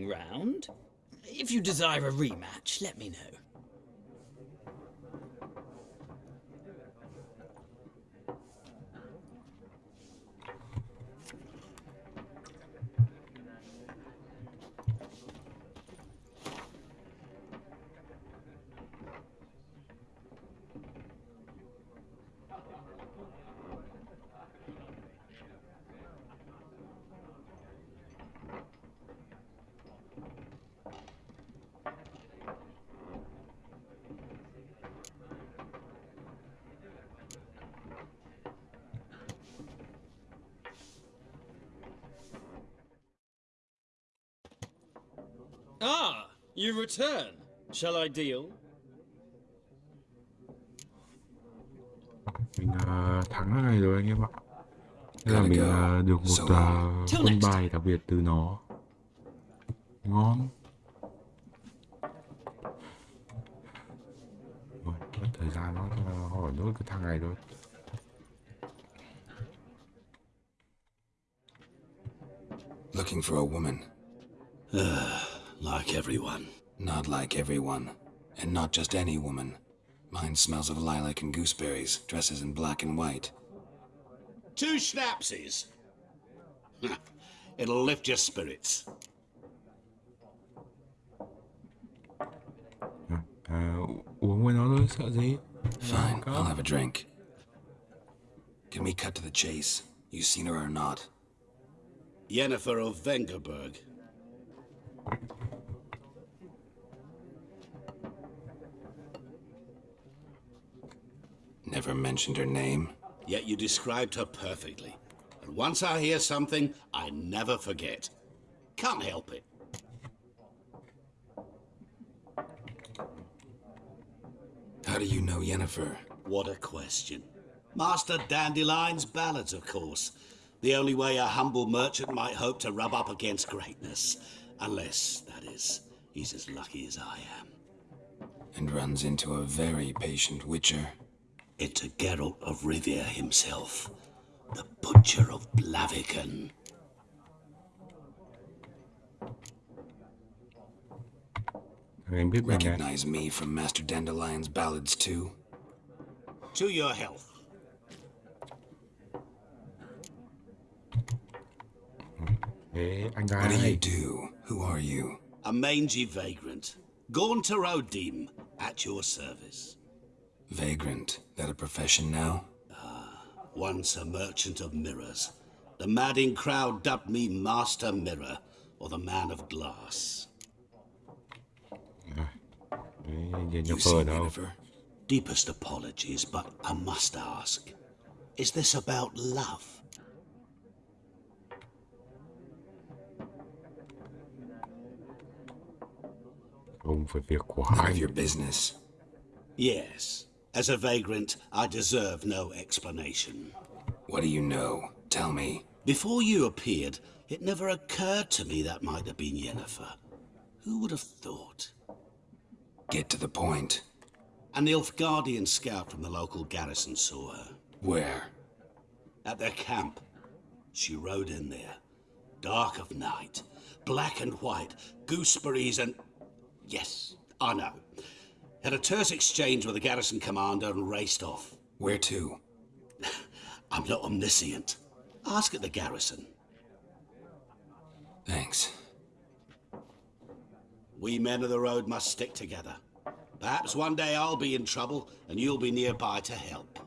round. If you desire a rematch, let me know. Ah, you return. Shall I deal? mình ờ, thắng cái này rồi anh em ạ Thế là mình ờ, được một. Till quân bài đặc biệt từ nó ngon rồi mất thời gian nó hỏi nốt cái thằng này thôi Looking for a woman. Like everyone. Not like everyone. And not just any woman. Mine smells of lilac and gooseberries, dresses in black and white. Two schnapsies. It'll lift your spirits. Ờ, uống với nó thôi sợ gì Fine, I'll have a drink. Can we cut to the chase? You seen her or not? Yennefer of Vengerberg. Never mentioned her name. Yet you described her perfectly. And once I hear something, I never forget. Can't help it. How do you know Yennefer? What a question. Master Dandelion's ballads, of course. The only way a humble merchant might hope to rub up against greatness. Unless, that is, he's as lucky as I am. And runs into a very patient witcher. It's a Geralt of Rivia himself. The Butcher of Blaviken. Em biết bài này. Recognize me from Master Dandelion's ballads too? To your health. What do you do? Who are you? A mangy vagrant. Gaunter O'Dimm, at your service. Vagrant. That a profession now? Ah, Once a merchant of mirrors. The madding crowd dubbed me Master Mirror, or the Man of Glass. You see phờ Deepest apologies, but I must ask. Is this about love? Không phải việc của None anh. of your business. Yes. As a vagrant, I deserve no explanation. What do you know? Tell me. Before you appeared, it never occurred to me that might have been Yennefer. Who would have thought? Get to the point. An Nilfgaardian scout from the local garrison saw her. Where? At their camp. She rode in there. Dark of night. Black and white. Gooseberries and... Yes, I know. Had a terse exchange with the garrison commander and raced off. Where to? [laughs] I'm not omniscient. Ask at the garrison. Thanks. We men of the road must stick together. Perhaps one day I'll be in trouble and you'll be nearby to help.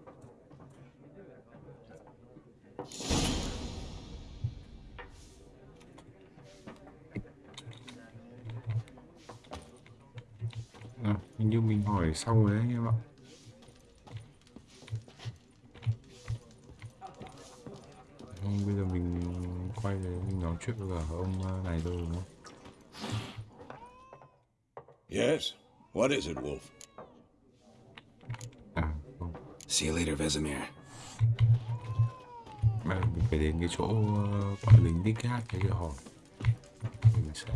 Hình như mình hỏi xong rồi đấy anh em ạ. Không, bây giờ mình quay về mình nói chuyện với cả ông ờ, này thôi đúng không? Yes? What is it, Wolf? À, không. See you later, Vesemir. Mà mình phải đến cái chỗ bọn lính đích gác để hỏi. Mình sẽ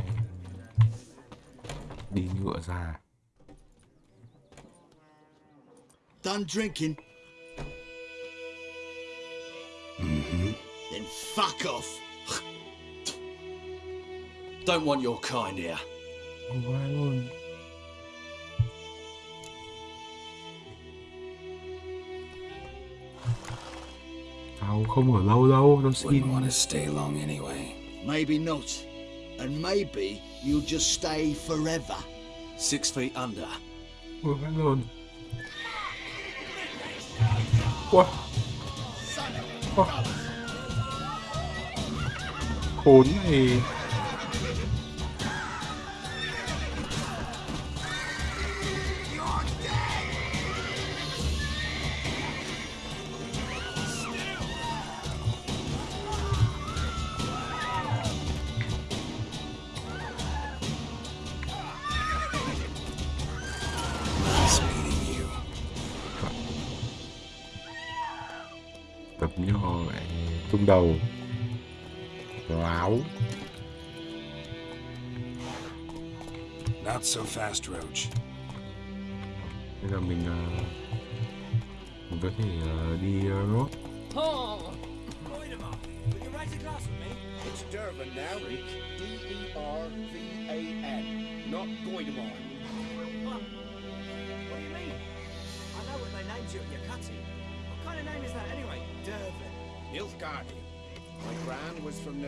đi ngựa ra. Done drinking? Mm-hmm. Then fuck off. Don't want your kind here. Không có ai luôn. Tao không ở lâu đâu, tao xin. Wouldn't want to stay long anyway. Maybe not. And maybe you'll just stay forever. Six feet under. Ôi vãi lồn. Wow. Wow. Khốn này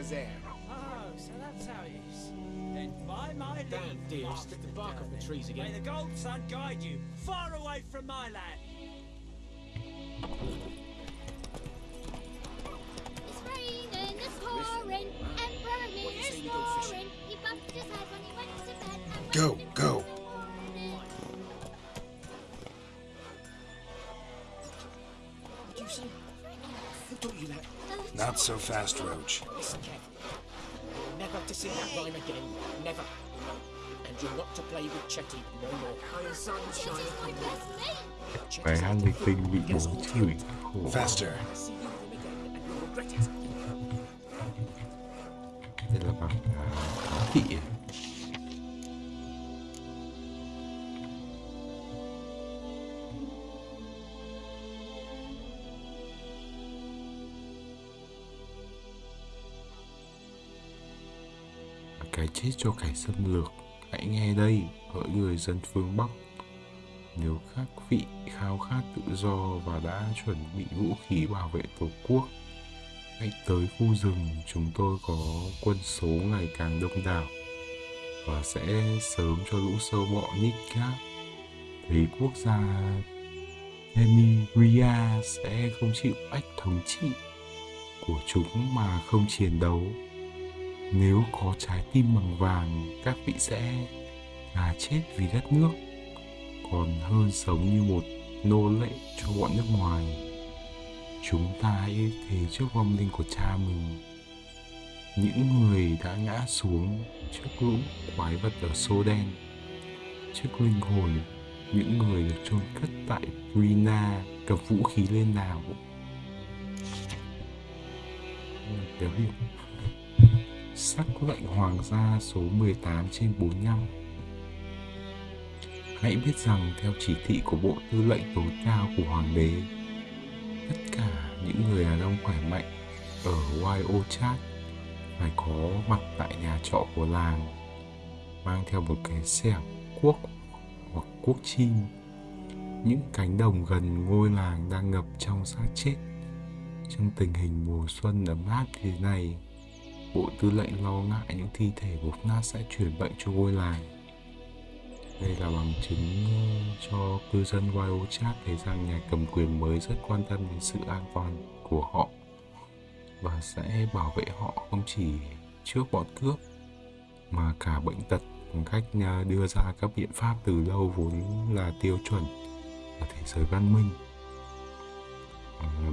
gran was Nazaire. Oh, so that's how it is. Then by my leave, Damn dear, stick the bark off the trees again. May the gold sun guide you far away from my land. It's raining, it's pouring, Emperor me is snoring. He bumped his head when he went to bed. and Go, go. So fast, Roach. Listen carefully. You're never to sing that rhyme again. Never. And you're not to play with Chetty no more. Iron sunshine. Chetty's my best mate. Bài hát lịch tinh bị bố chửi khổ. Faster. See you again and you'll regret it. Đây là bằng à, thị Cái chết cho kẻ xâm lược Hãy nghe đây hỡi người dân phương Bắc Nếu các vị khao khát tự do và đã chuẩn bị vũ khí bảo vệ tổ quốc, Hãy tới khu rừng chúng tôi có quân số ngày càng đông đảo và sẽ sớm cho lũ sâu bọ nhích khác. thấy quốc gia Emiria sẽ không chịu ách thống trị của chúng mà không chiến đấu. Nếu có trái tim bằng vàng, các vị sẽ là chết vì đất nước, còn hơn sống như một nô lệ cho bọn nước ngoài. Chúng ta hãy thề trước vong linh của cha mình. Những người đã ngã xuống trước lũ quái vật ở xô đen trước linh hồn những người được chôn cất tại Brina cầm vũ khí lên nào. Kéo hiệu Sắc lệnh hoàng gia số 18 trên 45 Hãy biết rằng theo chỉ thị của Bộ Tư lệnh tối cao của Hoàng đế, tất cả những người đàn ông khỏe mạnh ở Wyochat phải có mặt tại nhà trọ của làng, mang theo một cái xẻng cuốc hoặc cuốc chim. Những cánh đồng gần ngôi làng đang ngập trong xác chết. Trong tình hình mùa xuân ấm áp thế này bộ tư lệnh lo ngại những thi thể của Fnat sẽ truyền bệnh cho ngôi làng. Đây là bằng chứng ờ, cho cư dân Wyochat thấy rằng nhà cầm quyền mới rất quan tâm đến sự an toàn của họ và sẽ bảo vệ họ không chỉ trước bọn cướp mà cả bệnh tật bằng cách ờ, đưa ra các biện pháp từ lâu vốn là tiêu chuẩn ở thế giới văn minh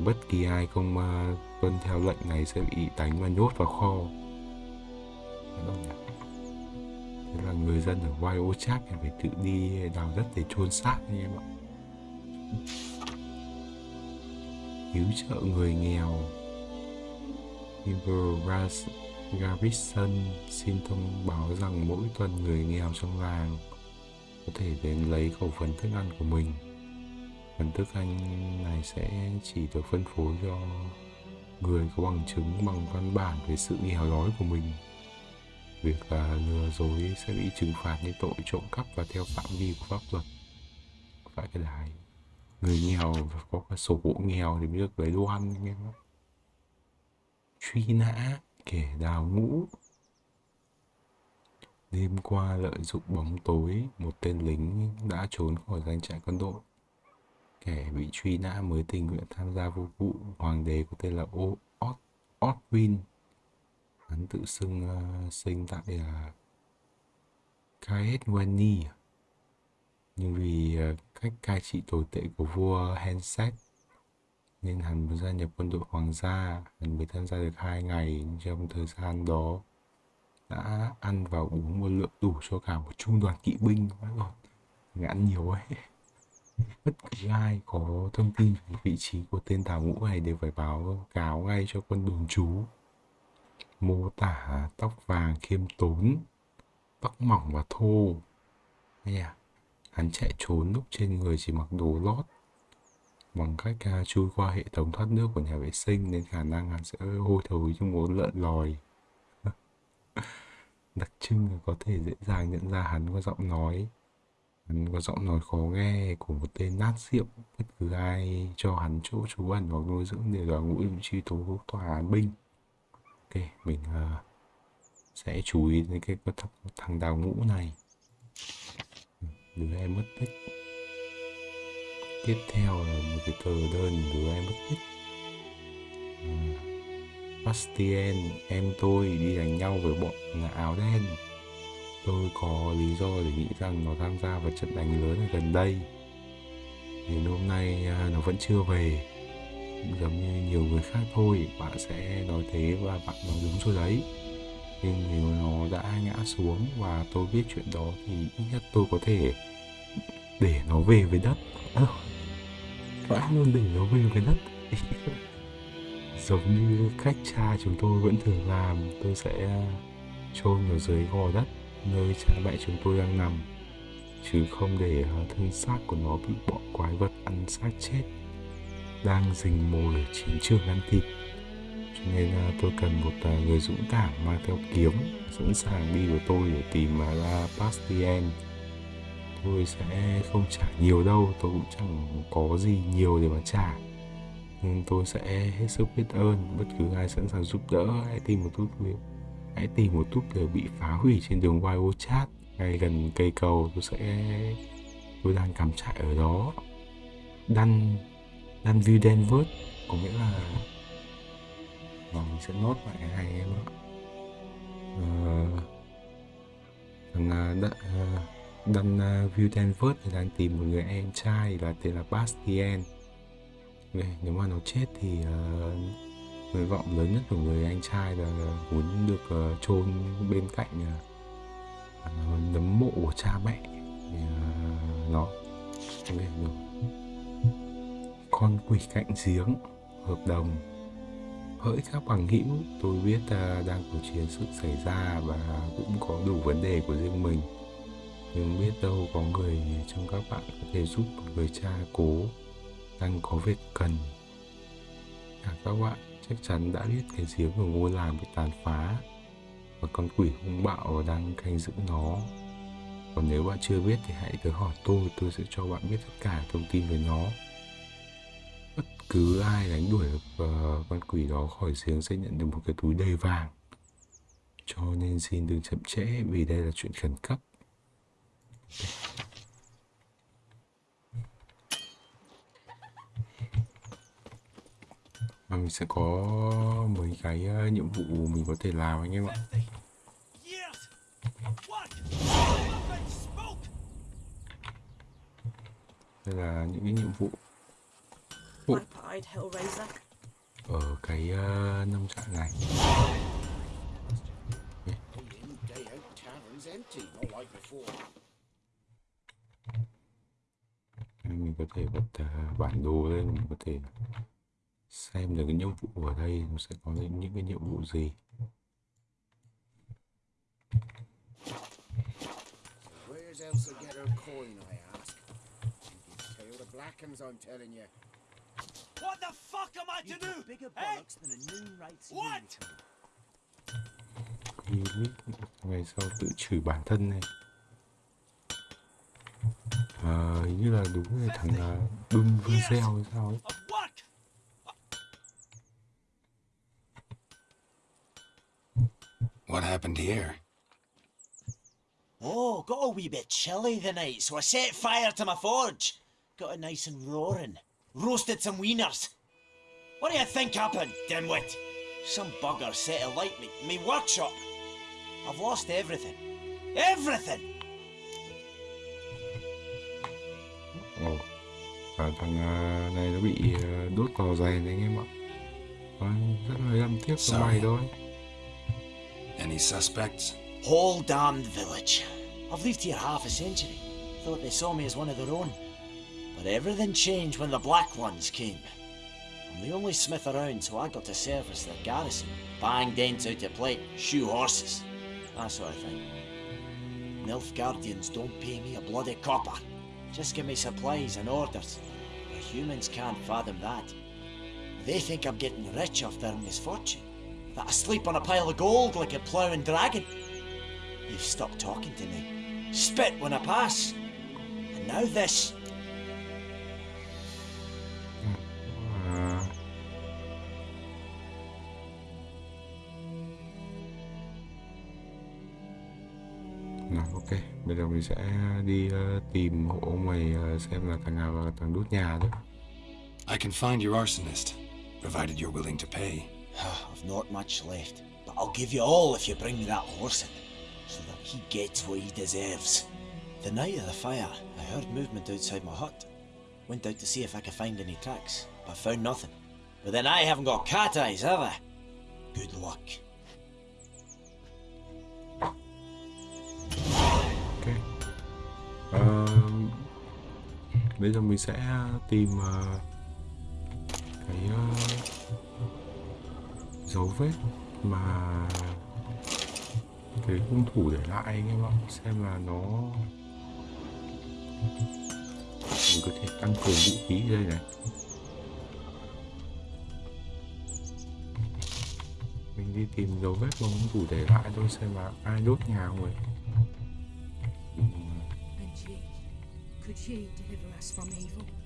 bất kỳ ai không à, tuân theo lệnh này sẽ bị đánh và nhốt vào kho. Thế là người dân ở Wyochat phải tự đi đào đất để chôn xác anh em ạ. Cứu trợ người nghèo. River Garrison xin thông báo rằng mỗi tuần người nghèo trong làng có thể đến lấy khẩu phần thức ăn của mình. Phần thức ăn này sẽ chỉ được phân phối cho người có bằng chứng, bằng văn bản về sự nghèo đói của mình. Việc là lừa dối sẽ bị trừng phạt như tội trộm cắp và theo phạm vi của pháp luật. Phải cái đài người nghèo và có cái sổ hộ nghèo thì mới được lấy đồ ăn anh em truy nã, kẻ đào ngũ. Đêm qua lợi dụng bóng tối, một tên lính đã trốn khỏi doanh trại quân đội kẻ bị truy nã mới tình nguyện tham gia vụ vụ hoàng đế có tên là Otwin. Hắn tự xưng uh, sinh tại ờ, uh, Kaedwani nhưng vì uh, cách cai trị tồi tệ của vua Henset nên hắn muốn gia nhập quân đội hoàng gia hắn mới tham gia được hai ngày. Trong thời gian đó đã ăn và uống một lượng đủ cho cả một trung đoàn kỵ binh. Ngã nhiều ấy. [laughs] bất cứ ai có thông tin về vị trí của tên tàu ngũ này đều phải báo cáo ngay cho quân đồn trú. Mô tả tóc vàng khiêm tốn tóc mỏng và thô. Hay à hắn chạy trốn lúc trên người chỉ mặc đồ lót. Bằng cách uh, chui qua hệ thống thoát nước của nhà vệ sinh nên khả năng hắn sẽ hôi thối trong muốn lợn lòi. [laughs] Đặc trưng là có thể dễ dàng nhận ra hắn qua giọng nói hắn có giọng nói khó nghe của một tên nát rượu bất cứ ai cho hắn chỗ trú ẩn hoặc nuôi dưỡng đều là ngũ truy tố tòa án binh. Ok mình uh, sẽ chú ý đến cái thằng đào ngũ này. Đứa em mất tích. Tiếp theo là một cái tờ đơn đứa em mất tích. Uh, Bastien em tôi đi đánh nhau với bọn áo đen tôi có lý do để nghĩ rằng nó tham gia vào trận đánh lớn ở gần đây. Đến hôm nay à, nó vẫn chưa về. Giống như nhiều người khác thôi, bạn sẽ nói thế và bạn nói đúng rồi đấy. Nhưng nếu nó đã ngã xuống và tôi biết chuyện đó thì ít nhất tôi có thể để nó về với đất. Vãi mãi luôn để nó về với đất? [laughs] Giống như cách cha chúng tôi vẫn thường làm, tôi sẽ à, chôn ở dưới gò đất nơi cha mẹ chúng tôi đang nằm, chứ không để thân xác của nó bị bọn quái vật ăn xác chết, đang rình mồi ở chiến trường ăn thịt. Cho nên à, tôi cần một à, người dũng cảm mang theo kiếm, sẵn sàng đi với tôi để tìm ra Bastien tôi sẽ không trả nhiều đâu, tôi cũng chẳng có gì nhiều để mà trả. Nhưng tôi sẽ hết sức biết ơn, bất cứ ai sẵn sàng giúp đỡ hãy tìm một chút việc hãy tìm một túp lều bị phá hủy trên đường Wild Chat ngay gần cây cầu tôi sẽ tôi đang cắm trại ở đó. Đan đan view Denver có nghĩa là và mình sẽ nốt lại hai em ạ. Uh, thằng uh, đan ờ, ờ, view Denver thì đang tìm một người em trai là tên là Bastien. Okay, nếu mà nó chết thì uh, nguyện vọng lớn nhất của người anh trai là muốn được ờ, chôn bên cạnh ờ, nấm mộ của cha mẹ thì ờ, nó được con quỷ cạnh giếng hợp đồng. Hỡi các bằng hữu tôi biết đang có chiến sự xảy ra và cũng có đủ vấn đề của riêng mình. Nhưng biết đâu có người trong các bạn có thể giúp một người cha cố đang có việc cần. À, các bạn chắc chắn đã biết cái giếng của ngôi làng bị tàn phá và con quỷ hung bạo đang canh giữ nó. Còn nếu bạn chưa biết thì hãy tới hỏi tôi tôi sẽ cho bạn biết tất cả thông tin về nó. Bất cứ ai đánh đuổi uh, con quỷ đó khỏi giếng sẽ nhận được một cái túi đầy vàng. Cho nên xin đừng chậm trễ vì đây là chuyện khẩn cấp. Và mình sẽ có mấy cái uh, nhiệm vụ mình có thể làm anh em ạ. Đây là những cái nhiệm vụ. Ủa. ở cái uh, nông trại này. Mình có thể bật uh, bản đồ lên mình có thể xem được cái nhiệm vụ ở đây nó sẽ có những cái nhiệm vụ gì Where's Elsa get her coin, I ask? She's tail the Blackhams, I'm telling you. What the fuck am I to do? Bigger Hey! bollocks than a noon rates What? Ngày sau tự chửi bản thân này à, hình như là đúng là thằng uh, Đun Video hay sao ấy What happened here? Oh, got a wee bit chilly the night, so I set fire to my forge. Got it nice and roaring. Roasted some wieners. What do you think happened, dimwit? Some bugger set alight me, me workshop. I've lost everything. Everything! Ồ, à, thằng uh, này nó bị uh, đốt cò dày này anh em ạ. À, rất là lâm tiếc cho mày thôi. Any suspects? Whole damned village. I've lived here half a century. Thought they saw me as one of their own. But everything changed when the Black Ones came. I'm the only smith around, so I got to service their garrison. Bang dents out of plate, shoe horses. That sort of thing. Nilfgaardians don't pay me a bloody copper. Just give me supplies and orders. The humans can't fathom that. They think I'm getting rich off their misfortune. That I sleep on a pile of gold like a ploughing dragon. You've stopped talking to me. Spit when I pass. And now this. Nào ok, bây giờ mình sẽ đi uh, tìm hộ ông mày uh, xem là thằng nào là thằng đốt nhà đó. I can find your arsonist, provided you're willing to pay. I've not much left, but I'll give you all if you bring me that horse in, so that he gets what he deserves. The night of the fire, I heard movement outside my hut. Went out to see if I could find any tracks, but found nothing. But then I haven't got cat eyes, have I? Good luck. ok Ờ, bây giờ mình sẽ tìm ờ, cái ờ, dấu vết mà cái hung thủ để lại anh em ạ. Xem là nó mình có thể tăng cường vũ khí đây này. Mình đi tìm dấu vết mà hung thủ để lại thôi, xem là ai đốt nhà không ấy could she deliver us from evil?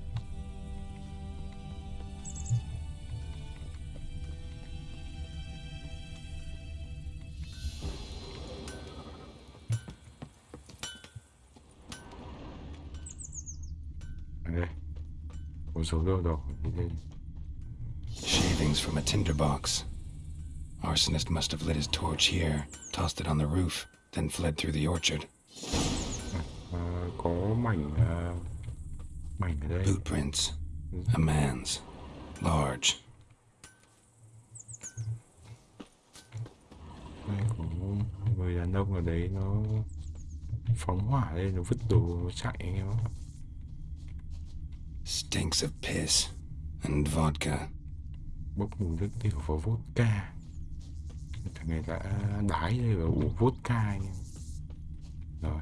Shavings from a tinderbox. Arsonist must have lit his torch here, tossed it on the roof, then fled through the orchard. Ờ, có mảnh ờ, mảnh ở đây Boot prints. A man's. Large. đây người đàn ông ở đấy nó phóng hỏa lên nó vứt đồ chạy anh em ạ Stinks of piss. And vodka. bốc mùi nước tiểu và vodka thằng này đã đái đây và uống vodka rồi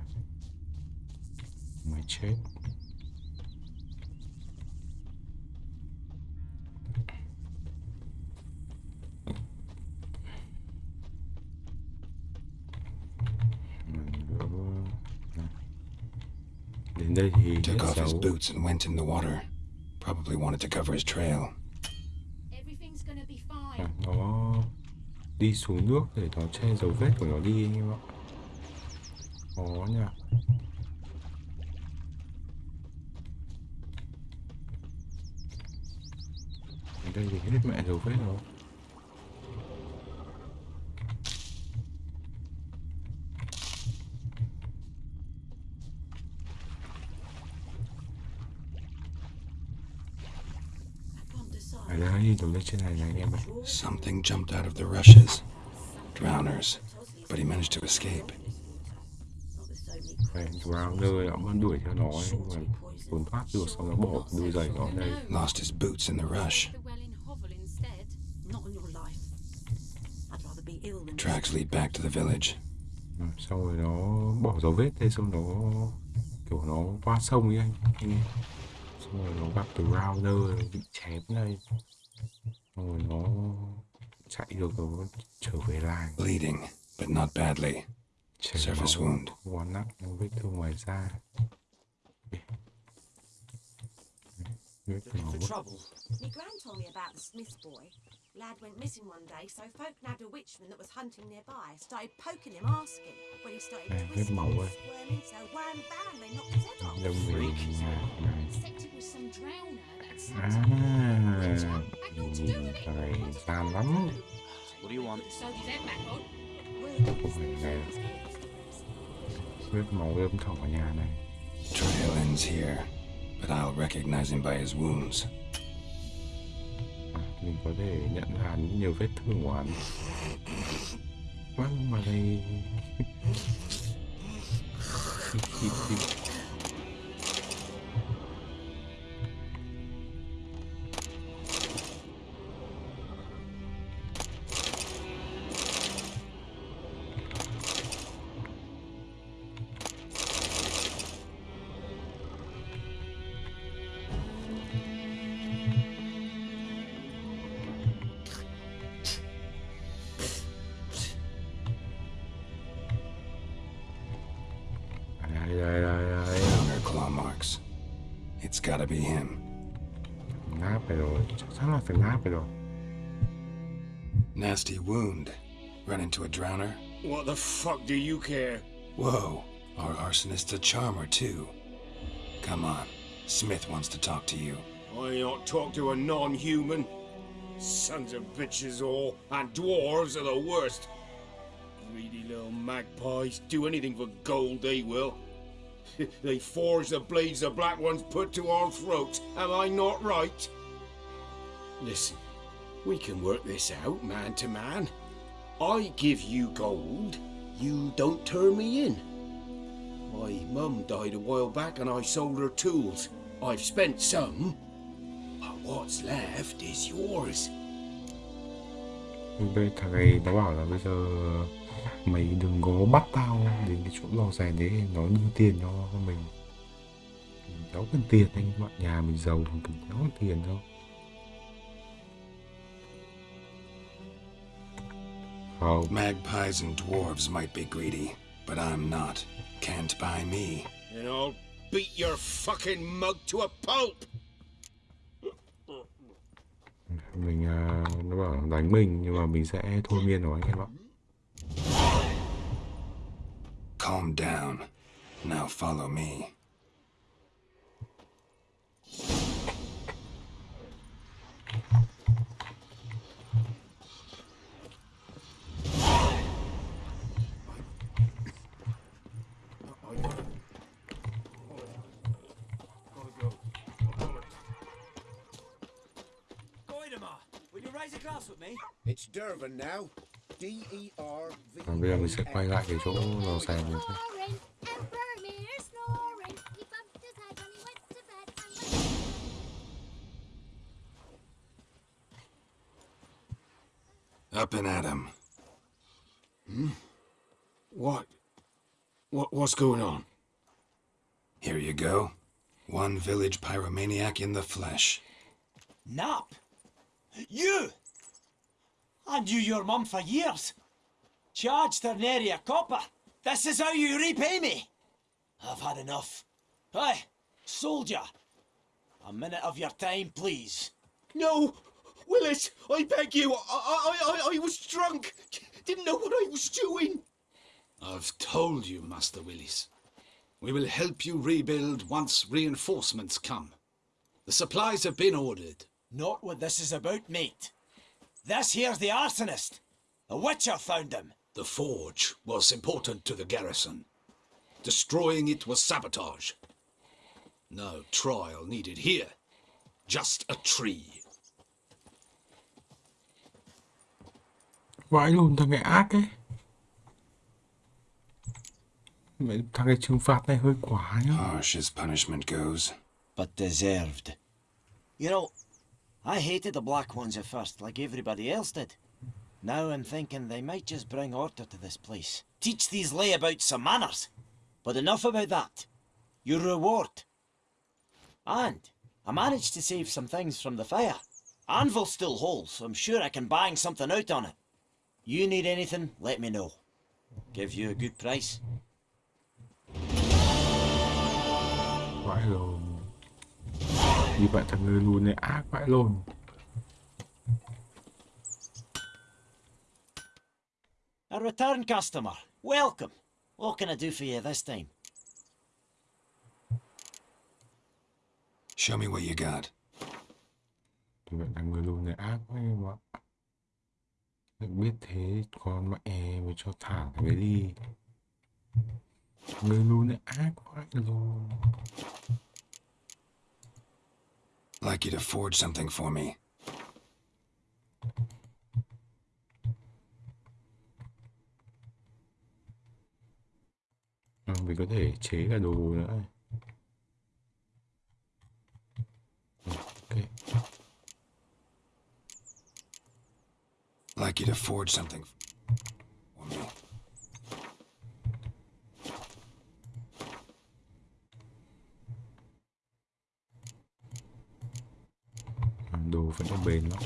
mày chết đến đây thì Took off his boots and went in the water. Probably wanted to cover his trail. Everything's gonna be fine. À, nó đi xuống nước để nó che dấu vết của nó đi anh em ạ khó nha đây thì hết mẹ dấu vết rồi ở đây đứng lên trên này này anh em ơi Something jumped out of the rushes. Drowners. But he managed to escape. Phải vào nơi nó vẫn đuổi theo nó ấy, nhưng trốn thoát được xong nó bỏ đôi giày nó đây Lost his boots in the rush. Not on your life. I'd rather be ill than Tracks lead back to the village. Ừ, rồi nó bỏ dấu vết đây xong nó kiểu nó qua sông ấy anh anh xong rồi nó gặp từ rounder bị chém đây xong rồi nó chạy được nó trở về làng Bleeding, but not badly. chảy Surface máu, wound. không quá nặng nhưng vết thương ngoài da vết trouble. My gran told me about the Smith boy. Lad went missing one day, so folk nabbed a witchman that was hunting nearby. Started poking him, asking. When he started Nè, vết twisting máu squirming, so wham bam, they knocked his head off. đâm À, trời, tan lắm. Ôi, này. Suốt màu ươm thỏ nhà này. Trail ends here, but I'll recognize him by his wounds. Mình có thể nhận ra những nhiều vết thương của hắn. Vâng, mà đây... into a drowner. What the fuck do you care? Whoa, our arsonist's a charmer too. Come on, Smith wants to talk to you. I not talk to a non-human. Sons of bitches all, and dwarves are the worst. Greedy little magpies do anything for gold, they will. [laughs] they forge the blades the black ones put to our throats. Am I not right? Listen, We can work this out, man to man. I give you gold, you don't turn me in. My mum died a while back and I sold her tools. I've spent some, but what's left is yours. Bây thằng này nó bảo là bây giờ mày đừng có bắt tao đến cái chỗ lò rèn đấy nó đưa tiền cho mình mình cần tiền anh bạn nhà mình giàu mình cần cần tiền đâu không Magpies and dwarves might be greedy, but I'm not. Can't buy me. And I'll beat your fucking mug to a pulp! mình à, nó bảo đánh mình nhưng mà mình sẽ thôi miên nó anh em ạ Calm down. Now follow me. Goidemar, will you raise a glass with me? It's Dervin now. E D-E-R-V. và bây giờ mình sẽ quay lại cái chỗ lò rèn này thôi Snoring, and Boromir snoring. He bumped his head when he went to bed and went Up and at 'em. Hmm? What? What? What's going on? Here you go. One village pyromaniac in the flesh. Nap? You? I knew your mum for years. Charged her nary a copper. This is how you repay me. I've had enough. Hey, soldier. A minute of your time, please. No! Willis, I beg you. I, I, I, I was drunk. Didn't know what I was doing. I've told you, Master Willis. We will help you rebuild once reinforcements come. The supplies have been ordered. Not what this is about, mate. This here's the arsonist. A witcher found him. The forge was important to the garrison. Destroying it was sabotage. No trial needed here. Just a tree. vãi luôn thằng này ác ấy Mẹ, thằng này trừng phạt này hơi quá nhá Harsh as punishment goes. But deserved. You know, I hated the Black Ones at first, like everybody else did. Now I'm thinking they might just bring order to this place. Teach these layabouts some manners. But enough about that. Your reward. And I managed to save some things from the fire. Anvil still holds, so I'm sure I can bang something out on it. You need anything, let me know. Give you a good price. lồn như vậy thằng người lùn này ác vãi lồn A return customer. Welcome. What can I do for you this time? Show me what you got. vậy thằng người lùn này ác quá em ạ biết thế con mẹ mới cho thả thằng ấy đi người lùn này ác vãi lồn Like you to forge something for me. Mình có thể chế cả đồ nữa Like you to forge something for me. Đồ vẫn còn bền lắm.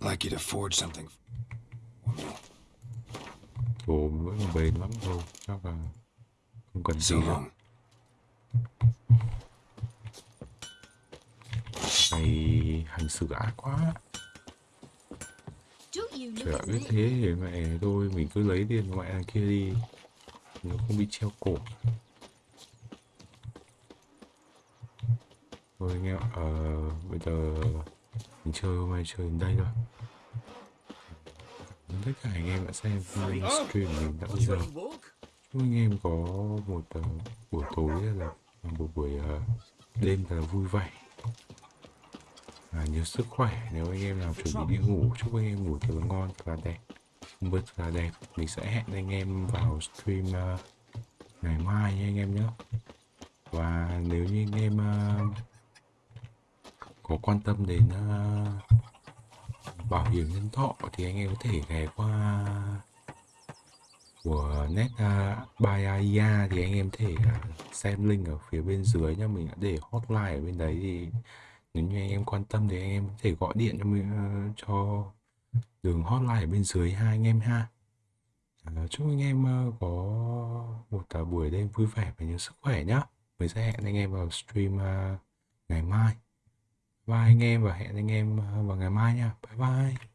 Like you to forge something. Đồ vẫn còn bền lắm thôi chắc là không cần gì đâu. mày hành xử ác quá. Trời biết thế thì mẹ thôi mình cứ lấy tiền mẹ kia đi. Nó không bị treo cổ thôi anh em ạ, ờ, bây giờ mình chơi hôm nay chơi đến đây thôi. Tất cả anh em đã xem video stream mình đã bây giờ? Chúc anh em có một ờ, buổi tối là một buổi ờ, đêm là vui vẻ. Và nhiều sức khỏe. Nếu anh em nào chuẩn bị đi ngủ chúc anh em ngủ thật là ngon thật là đẹp. Thật là đẹp mình sẽ hẹn anh em vào stream uh, ngày mai nha anh em nhé. Và nếu như anh em uh, có quan tâm đến uh, bảo hiểm nhân thọ thì anh em có thể ghé qua của net uh, thì anh em thể uh, xem link ở phía bên dưới nha. Mình đã để hotline ở bên đấy thì nếu như anh em quan tâm thì anh em có thể gọi điện cho mình uh, cho đường hotline ở bên dưới hai anh em ha. Uh, chúc anh em uh, có một uh, buổi đêm vui vẻ và nhiều sức khỏe nhá. Mình sẽ hẹn anh em vào stream uh, ngày mai bye anh em và hẹn anh em vào ngày mai nha. Bye bye.